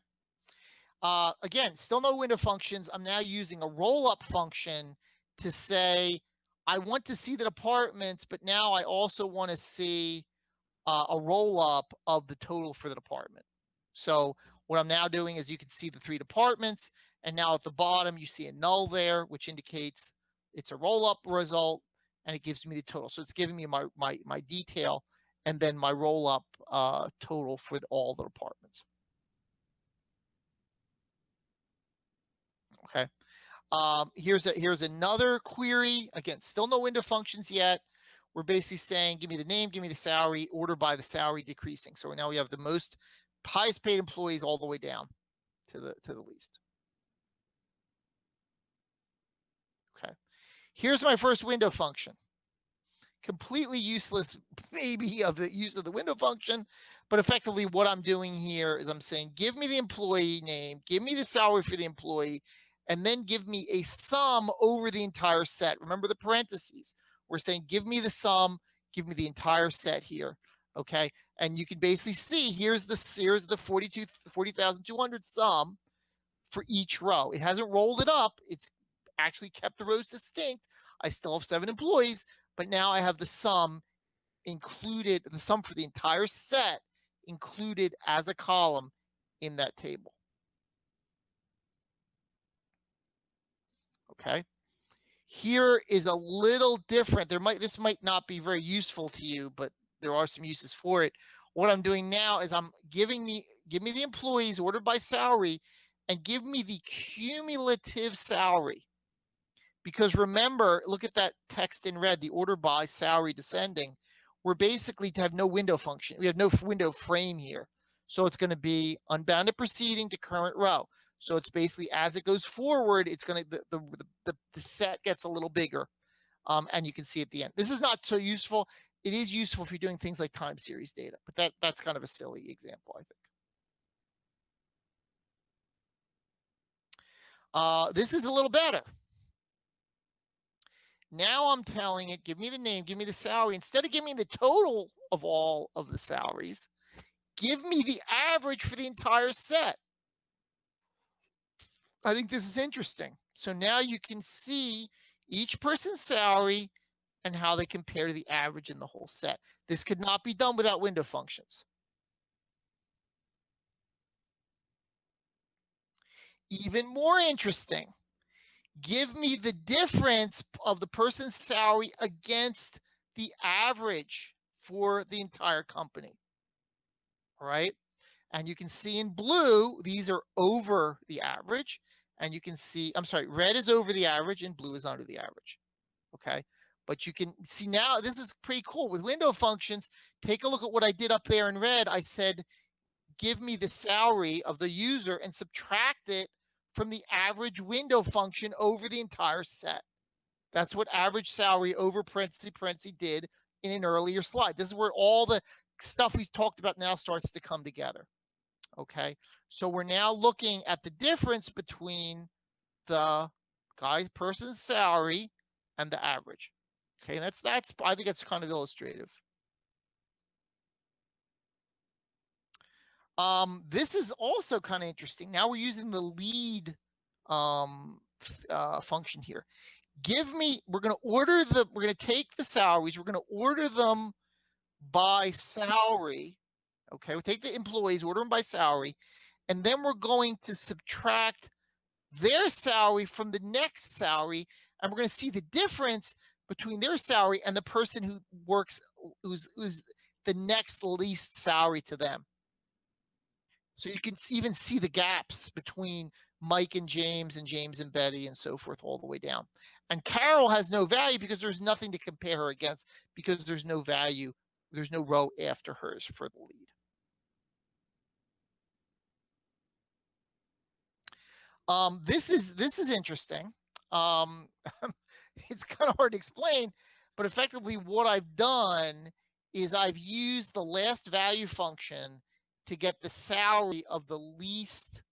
Uh, again, still no window functions. I'm now using a roll up function to say, I want to see the departments, but now I also want to see uh, a roll up of the total for the department. So what I'm now doing is you can see the three departments and now at the bottom you see a null there, which indicates it's a roll up result and it gives me the total. So it's giving me my, my, my detail and then my roll up uh, total for all the departments. Okay. Um, here's a, here's another query. Again, still no window functions yet. We're basically saying, give me the name, give me the salary, order by the salary decreasing. So now we have the most highest paid employees all the way down to the to the least. Okay. Here's my first window function. Completely useless maybe of the use of the window function, but effectively what I'm doing here is I'm saying, give me the employee name, give me the salary for the employee, and then give me a sum over the entire set. Remember the parentheses. We're saying give me the sum, give me the entire set here. Okay. And you can basically see here's the here's the 42 40,200 sum for each row. It hasn't rolled it up. It's actually kept the rows distinct. I still have seven employees, but now I have the sum included, the sum for the entire set included as a column in that table. Okay? Here is a little different. There might this might not be very useful to you, but there are some uses for it. What I'm doing now is I'm giving me give me the employees ordered by salary and give me the cumulative salary. Because remember, look at that text in red, the order by salary descending. We're basically to have no window function. We have no window frame here. So it's going to be unbounded preceding to current row. So it's basically as it goes forward, it's going to, the, the, the, the, set gets a little bigger. Um, and you can see at the end. This is not so useful. It is useful if you're doing things like time series data, but that that's kind of a silly example, I think. Uh, this is a little better. Now I'm telling it, give me the name, give me the salary. Instead of giving me the total of all of the salaries, give me the average for the entire set. I think this is interesting. So now you can see each person's salary and how they compare to the average in the whole set. This could not be done without window functions. Even more interesting, give me the difference of the person's salary against the average for the entire company. Right. And you can see in blue, these are over the average. And you can see, I'm sorry, red is over the average and blue is under the average. Okay. But you can see now, this is pretty cool. With window functions, take a look at what I did up there in red. I said, give me the salary of the user and subtract it from the average window function over the entire set. That's what average salary over parenthesis parenthesis did in an earlier slide. This is where all the stuff we've talked about now starts to come together. Okay, so we're now looking at the difference between the guy person's salary and the average. Okay, that's that's I think that's kind of illustrative. Um, this is also kind of interesting. Now we're using the lead um, uh, function here. Give me, we're going to order the, we're going to take the salaries, we're going to order them by salary. Okay, we'll take the employees, order them by salary, and then we're going to subtract their salary from the next salary, and we're going to see the difference between their salary and the person who works, who's, who's the next least salary to them. So you can even see the gaps between Mike and James and James and Betty and so forth all the way down. And Carol has no value because there's nothing to compare her against because there's no value, there's no row after hers for the lead. Um, this is this is interesting. Um, it's kind of hard to explain, but effectively what I've done is I've used the last value function to get the salary of the least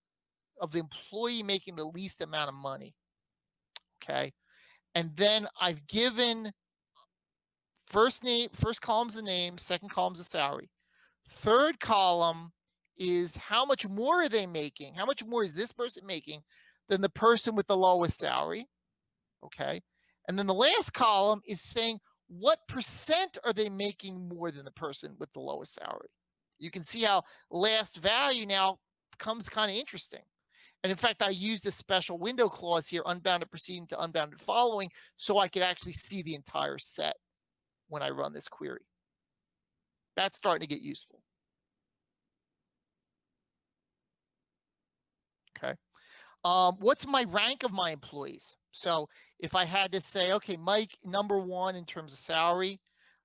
of the employee making the least amount of money. Okay. And then I've given first name, first column's the name, second column's the salary. Third column is how much more are they making? How much more is this person making than the person with the lowest salary? Okay. And then the last column is saying what percent are they making more than the person with the lowest salary? You can see how last value now becomes kind of interesting. And in fact, I used a special window clause here, unbounded preceding to unbounded following, so I could actually see the entire set when I run this query. That's starting to get useful. Okay. Um, what's my rank of my employees? So if I had to say, okay, Mike, number one in terms of salary,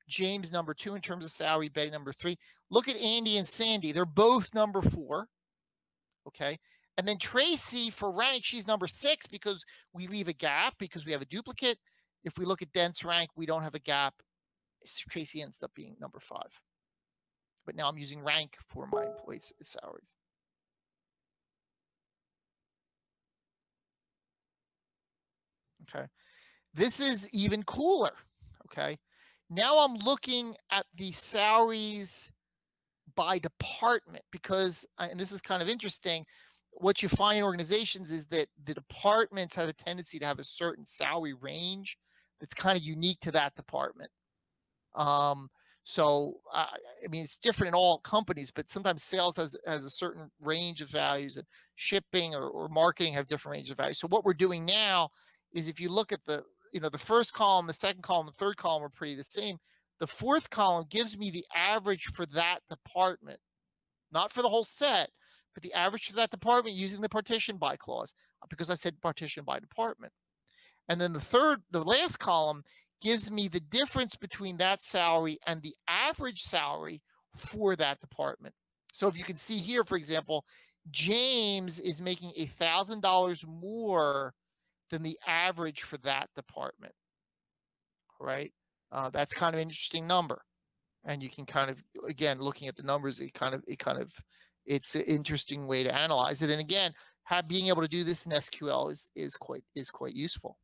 James number two in terms of salary, Betty number three. Look at Andy and Sandy. They're both number four. Okay. And then Tracy for rank, she's number six because we leave a gap because we have a duplicate. If we look at dense rank, we don't have a gap. Tracy ends up being number five. But now I'm using rank for my employees' salaries. Okay. This is even cooler. Okay. Now I'm looking at the salaries by department because, uh, and this is kind of interesting, what you find in organizations is that the departments have a tendency to have a certain salary range that's kind of unique to that department. Um, so, uh, I mean, it's different in all companies, but sometimes sales has, has a certain range of values and shipping or, or marketing have different range of values. So what we're doing now is if you look at the you know, the first column, the second column, the third column are pretty the same. The fourth column gives me the average for that department, not for the whole set, but the average for that department using the partition by clause, because I said partition by department. And then the third, the last column gives me the difference between that salary and the average salary for that department. So if you can see here, for example, James is making a thousand dollars more than the average for that department. Right? Uh, that's kind of an interesting number. And you can kind of, again, looking at the numbers, it kind of, it kind of, it's an interesting way to analyze it. And again, have, being able to do this in SQL is, is quite, is quite useful.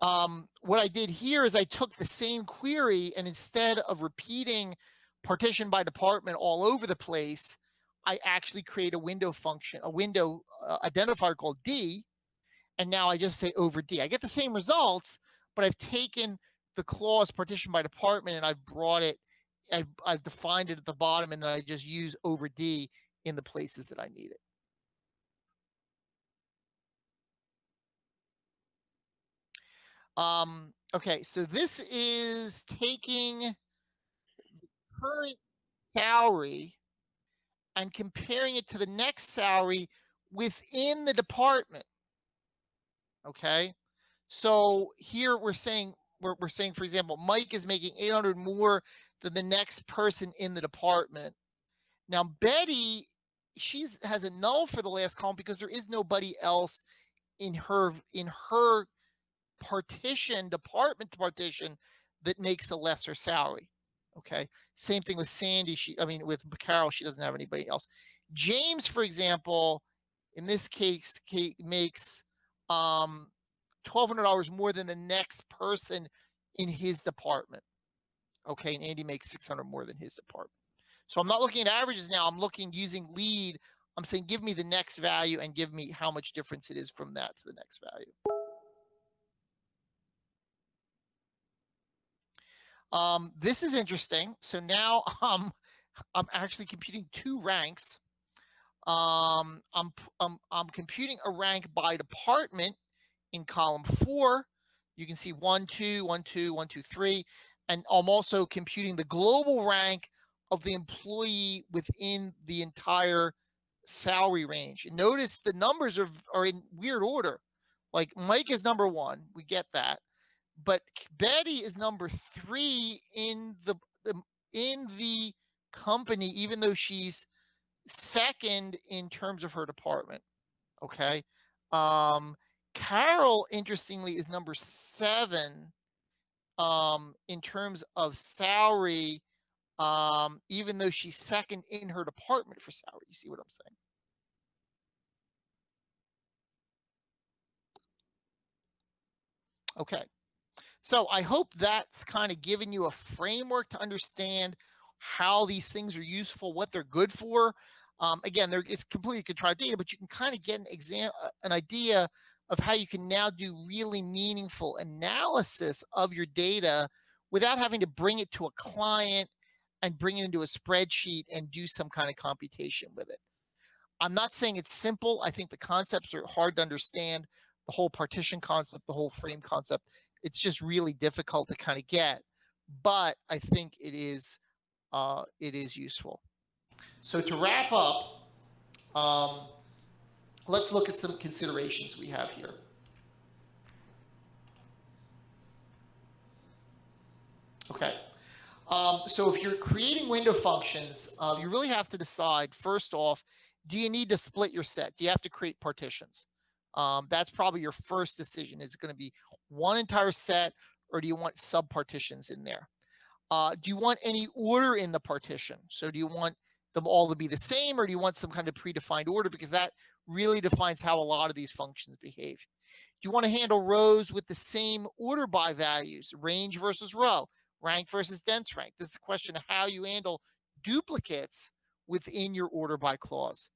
Um, what I did here is I took the same query and instead of repeating partition by department all over the place, I actually create a window function, a window uh, identifier called D, and now I just say over D. I get the same results, but I've taken the clause partition by department and I've brought it, I've, I've defined it at the bottom, and then I just use over D in the places that I need it. Um, okay, so this is taking current salary and comparing it to the next salary within the department. Okay. So here we're saying we're, we're saying, for example, Mike is making 800 more than the next person in the department. Now, Betty, she's has a null for the last column because there is nobody else in her in her partition department partition that makes a lesser salary. Okay. Same thing with Sandy. She, I mean, with Carol, she doesn't have anybody else. James, for example, in this case, makes um, $1,200 more than the next person in his department. Okay. And Andy makes 600 more than his department. So I'm not looking at averages now. I'm looking using lead. I'm saying, give me the next value and give me how much difference it is from that to the next value. Um, this is interesting. So now um, I'm actually computing two ranks. Um, I'm, I'm, I'm computing a rank by department in column four. You can see one, two, one, two, one, two, three. And I'm also computing the global rank of the employee within the entire salary range. Notice the numbers are, are in weird order. Like Mike is number one, we get that but Betty is number three in the, the in the company, even though she's second in terms of her department. Okay. Um, Carol, interestingly, is number seven um, in terms of salary, um, even though she's second in her department for salary. You see what I'm saying? Okay. So I hope that's kind of given you a framework to understand how these things are useful, what they're good for. Um, again, it's completely contrived data, but you can kind of get an exam, uh, an idea of how you can now do really meaningful analysis of your data without having to bring it to a client and bring it into a spreadsheet and do some kind of computation with it. I'm not saying it's simple. I think the concepts are hard to understand. The whole partition concept, the whole frame concept it's just really difficult to kind of get, but I think it is uh, it is useful. So to wrap up, um, let's look at some considerations we have here. Okay. Um, so if you're creating window functions, uh, you really have to decide first off, do you need to split your set? Do you have to create partitions? Um, that's probably your first decision. Is going to be one entire set or do you want sub partitions in there? Uh, do you want any order in the partition? So do you want them all to be the same or do you want some kind of predefined order? Because that really defines how a lot of these functions behave. Do you want to handle rows with the same order by values, range versus row, rank versus dense rank? This is a question of how you handle duplicates within your order by clause.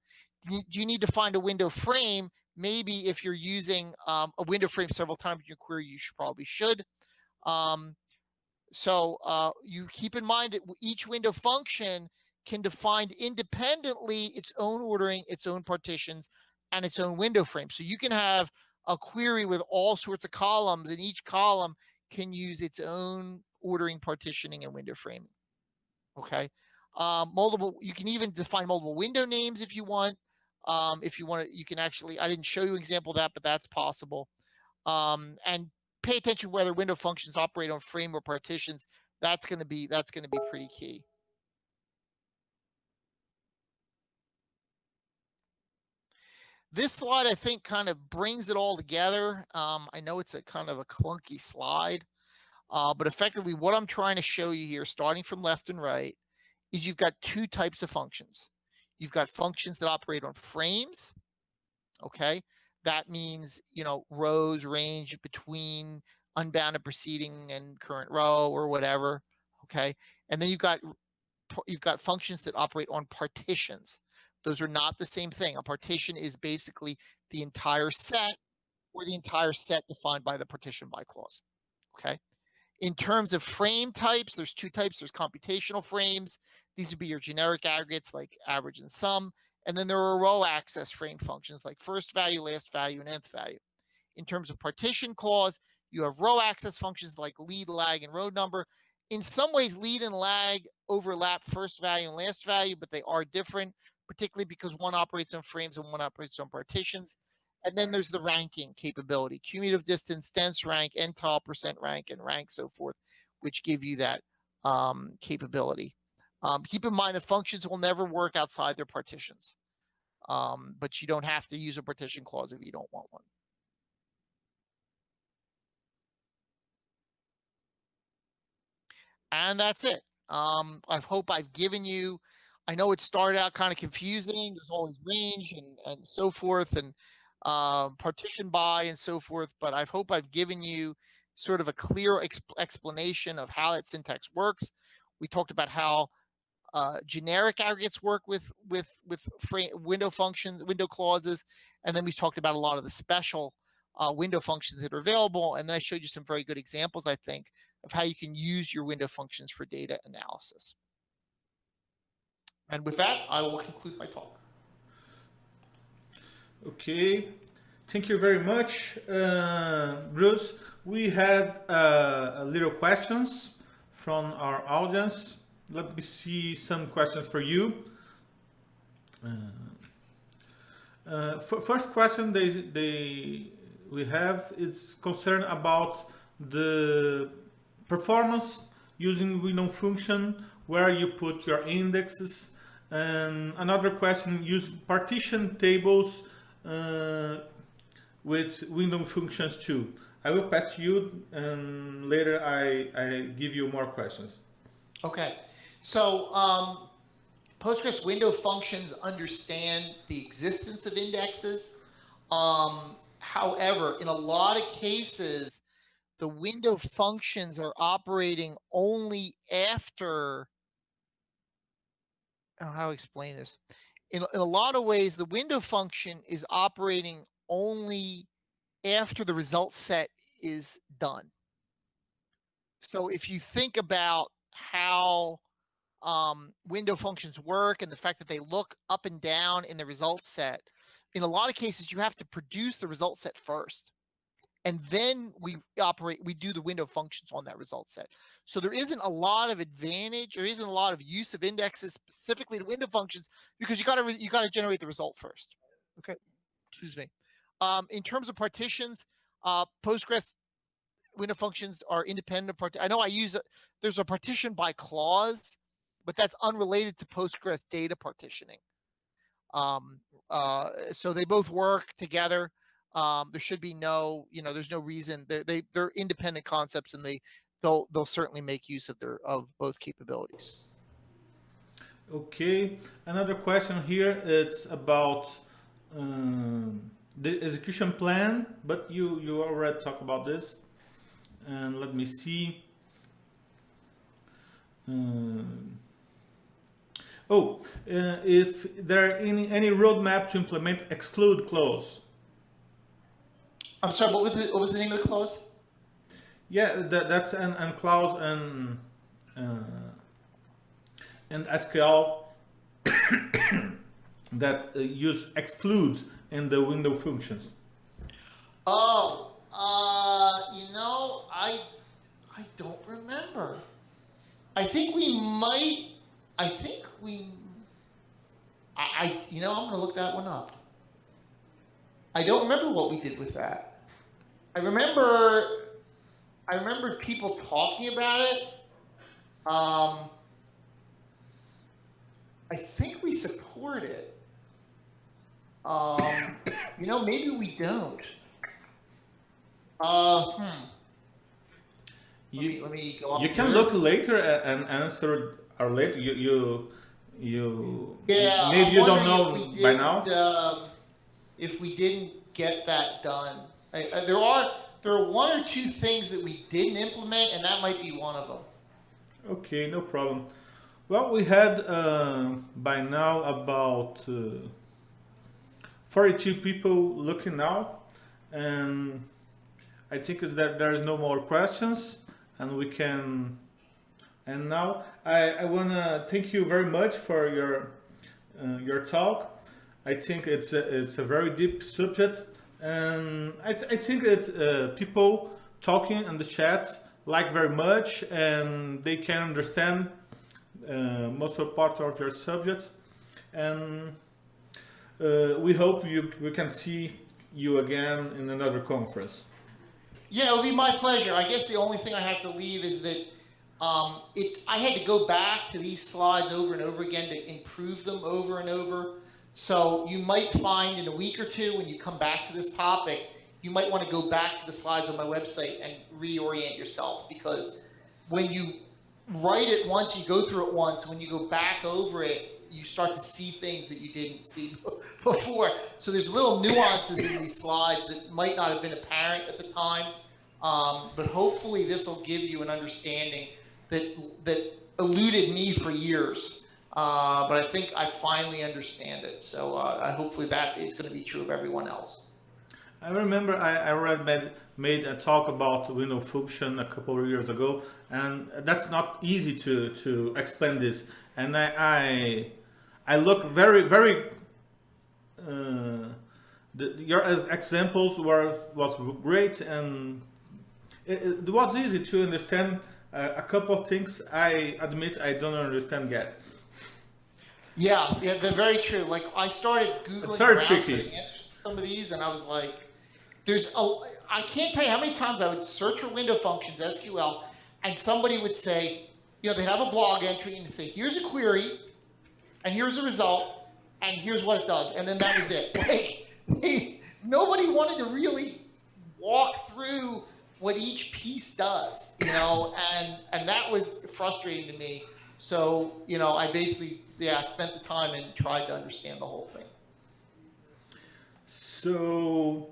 Do you need to find a window frame maybe if you're using um, a window frame several times in your query, you should probably should. Um, so uh, you keep in mind that each window function can define independently its own ordering, its own partitions, and its own window frame. So you can have a query with all sorts of columns, and each column can use its own ordering, partitioning, and window framing. Okay. Um, multiple, you can even define multiple window names if you want. Um, if you want to, you can actually, I didn't show you an example of that, but that's possible. Um, and pay attention whether window functions operate on frame or partitions. That's going to be, that's going to be pretty key. This slide, I think, kind of brings it all together. Um, I know it's a kind of a clunky slide, uh, but effectively what I'm trying to show you here, starting from left and right, is you've got two types of functions. You've got functions that operate on frames. Okay. That means, you know, rows range between unbounded preceding and current row or whatever. Okay. And then you've got you've got functions that operate on partitions. Those are not the same thing. A partition is basically the entire set or the entire set defined by the partition by clause. Okay. In terms of frame types, there's two types. There's computational frames these would be your generic aggregates like average and sum. And then there are row access frame functions like first value, last value, and nth value. In terms of partition clause, you have row access functions like lead, lag, and row number. In some ways, lead and lag overlap first value and last value, but they are different, particularly because one operates on frames and one operates on partitions. And then there's the ranking capability, cumulative distance, dense rank, ntile percent rank, and rank so forth, which give you that um, capability. Um, keep in mind the functions will never work outside their partitions, um, but you don't have to use a partition clause if you don't want one. And that's it. Um, I hope I've given you, I know it started out kind of confusing. There's always range and, and so forth and uh, partition by and so forth, but I hope I've given you sort of a clear exp explanation of how that syntax works. We talked about how uh, generic aggregates work with with with window functions, window clauses, and then we talked about a lot of the special uh, window functions that are available. And then I showed you some very good examples, I think, of how you can use your window functions for data analysis. And with that, I will conclude my talk. Okay, thank you very much, uh, Bruce. We had uh, little questions from our audience. Let me see some questions for you. Uh, uh first question they, they we have is concerned about the performance using window function where you put your indexes. And another question use partition tables uh, with window functions too. I will pass to you and later I, I give you more questions. Okay so um, Postgres window functions understand the existence of indexes. Um, however in a lot of cases the window functions are operating only after oh, how to explain this? In, in a lot of ways the window function is operating only after the result set is done. So if you think about how um, window functions work and the fact that they look up and down in the result set in a lot of cases you have to produce the result set first. And then we operate we do the window functions on that result set. So there isn't a lot of advantage there isn't a lot of use of indexes specifically to window functions because you got to you got to generate the result first. Okay excuse me. Um, in terms of partitions uh, postgres window functions are independent of part i know i use there's a partition by clause but that's unrelated to postgres data partitioning um, uh, so they both work together um, there should be no, you know, there's no reason they're, they, they're independent concepts and they, they'll, they'll certainly make use of their, of both capabilities. Okay. Another question here. It's about um, the execution plan, but you, you already talked about this. And let me see. Um, oh, uh, if there are any, any roadmap to implement exclude clause. I'm sorry, what was the, what was the name of the clause? Yeah, that, that's an, an clause and uh, and SQL that uh, use excludes in the window functions. Oh, uh, you know, I I don't remember. I think we might. I think we. I, I you know, I'm gonna look that one up. I don't remember what we did with that. I remember, I remember people talking about it. Um, I think we support it. Um, you know, maybe we don't. Uh, hmm. You, let me, let me go you can look later and answer or later. You you you. Yeah. Maybe I'm you don't know by now. Uh, if we didn't get that done, uh, there are there are one or two things that we didn't implement, and that might be one of them. Okay, no problem. Well, we had uh, by now about uh, 42 people looking now, and I think is that there is no more questions, and we can. And now I, I want to thank you very much for your uh, your talk. I think it's a, it's a very deep subject and I, th I think that uh, people talking in the chat like very much and they can understand uh, most of part of your subjects and uh, we hope you we can see you again in another conference. Yeah, it would be my pleasure. I guess the only thing I have to leave is that um, it. I had to go back to these slides over and over again to improve them over and over. So you might find in a week or two when you come back to this topic, you might want to go back to the slides on my website and reorient yourself because when you write it once, you go through it once. When you go back over it, you start to see things that you didn't see before. So there's little nuances in these slides that might not have been apparent at the time. Um, but hopefully this will give you an understanding that that eluded me for years. Uh, but I think I finally understand it. So uh, hopefully that is going to be true of everyone else. I remember I, I read made, made a talk about window function a couple of years ago, and that's not easy to to explain this. And I I, I look very very. Uh, the, your examples were was great and it, it was easy to understand uh, a couple of things I admit I don't understand yet. Yeah, yeah, they're very true. Like I started googling It's very around tricky. for the answers to some of these, and I was like, "There's a." I can't tell you how many times I would search for window functions SQL, and somebody would say, you know, they'd have a blog entry and say, "Here's a query, and here's the result, and here's what it does," and then that was it. Like, they, nobody wanted to really walk through what each piece does, you know, and and that was frustrating to me. So, you know, I basically, yeah, spent the time and tried to understand the whole thing. So,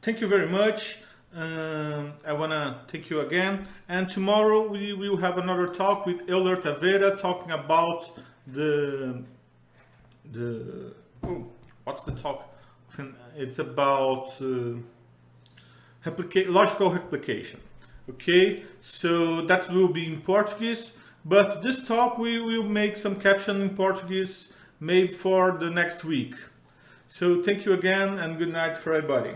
thank you very much. Um, I want to thank you again. And tomorrow we will have another talk with Euler Taveira talking about the the oh, what's the talk? It's about uh, replica logical replication. Okay, so that will be in Portuguese. But this talk we will make some caption in Portuguese maybe for the next week. So thank you again and good night for everybody.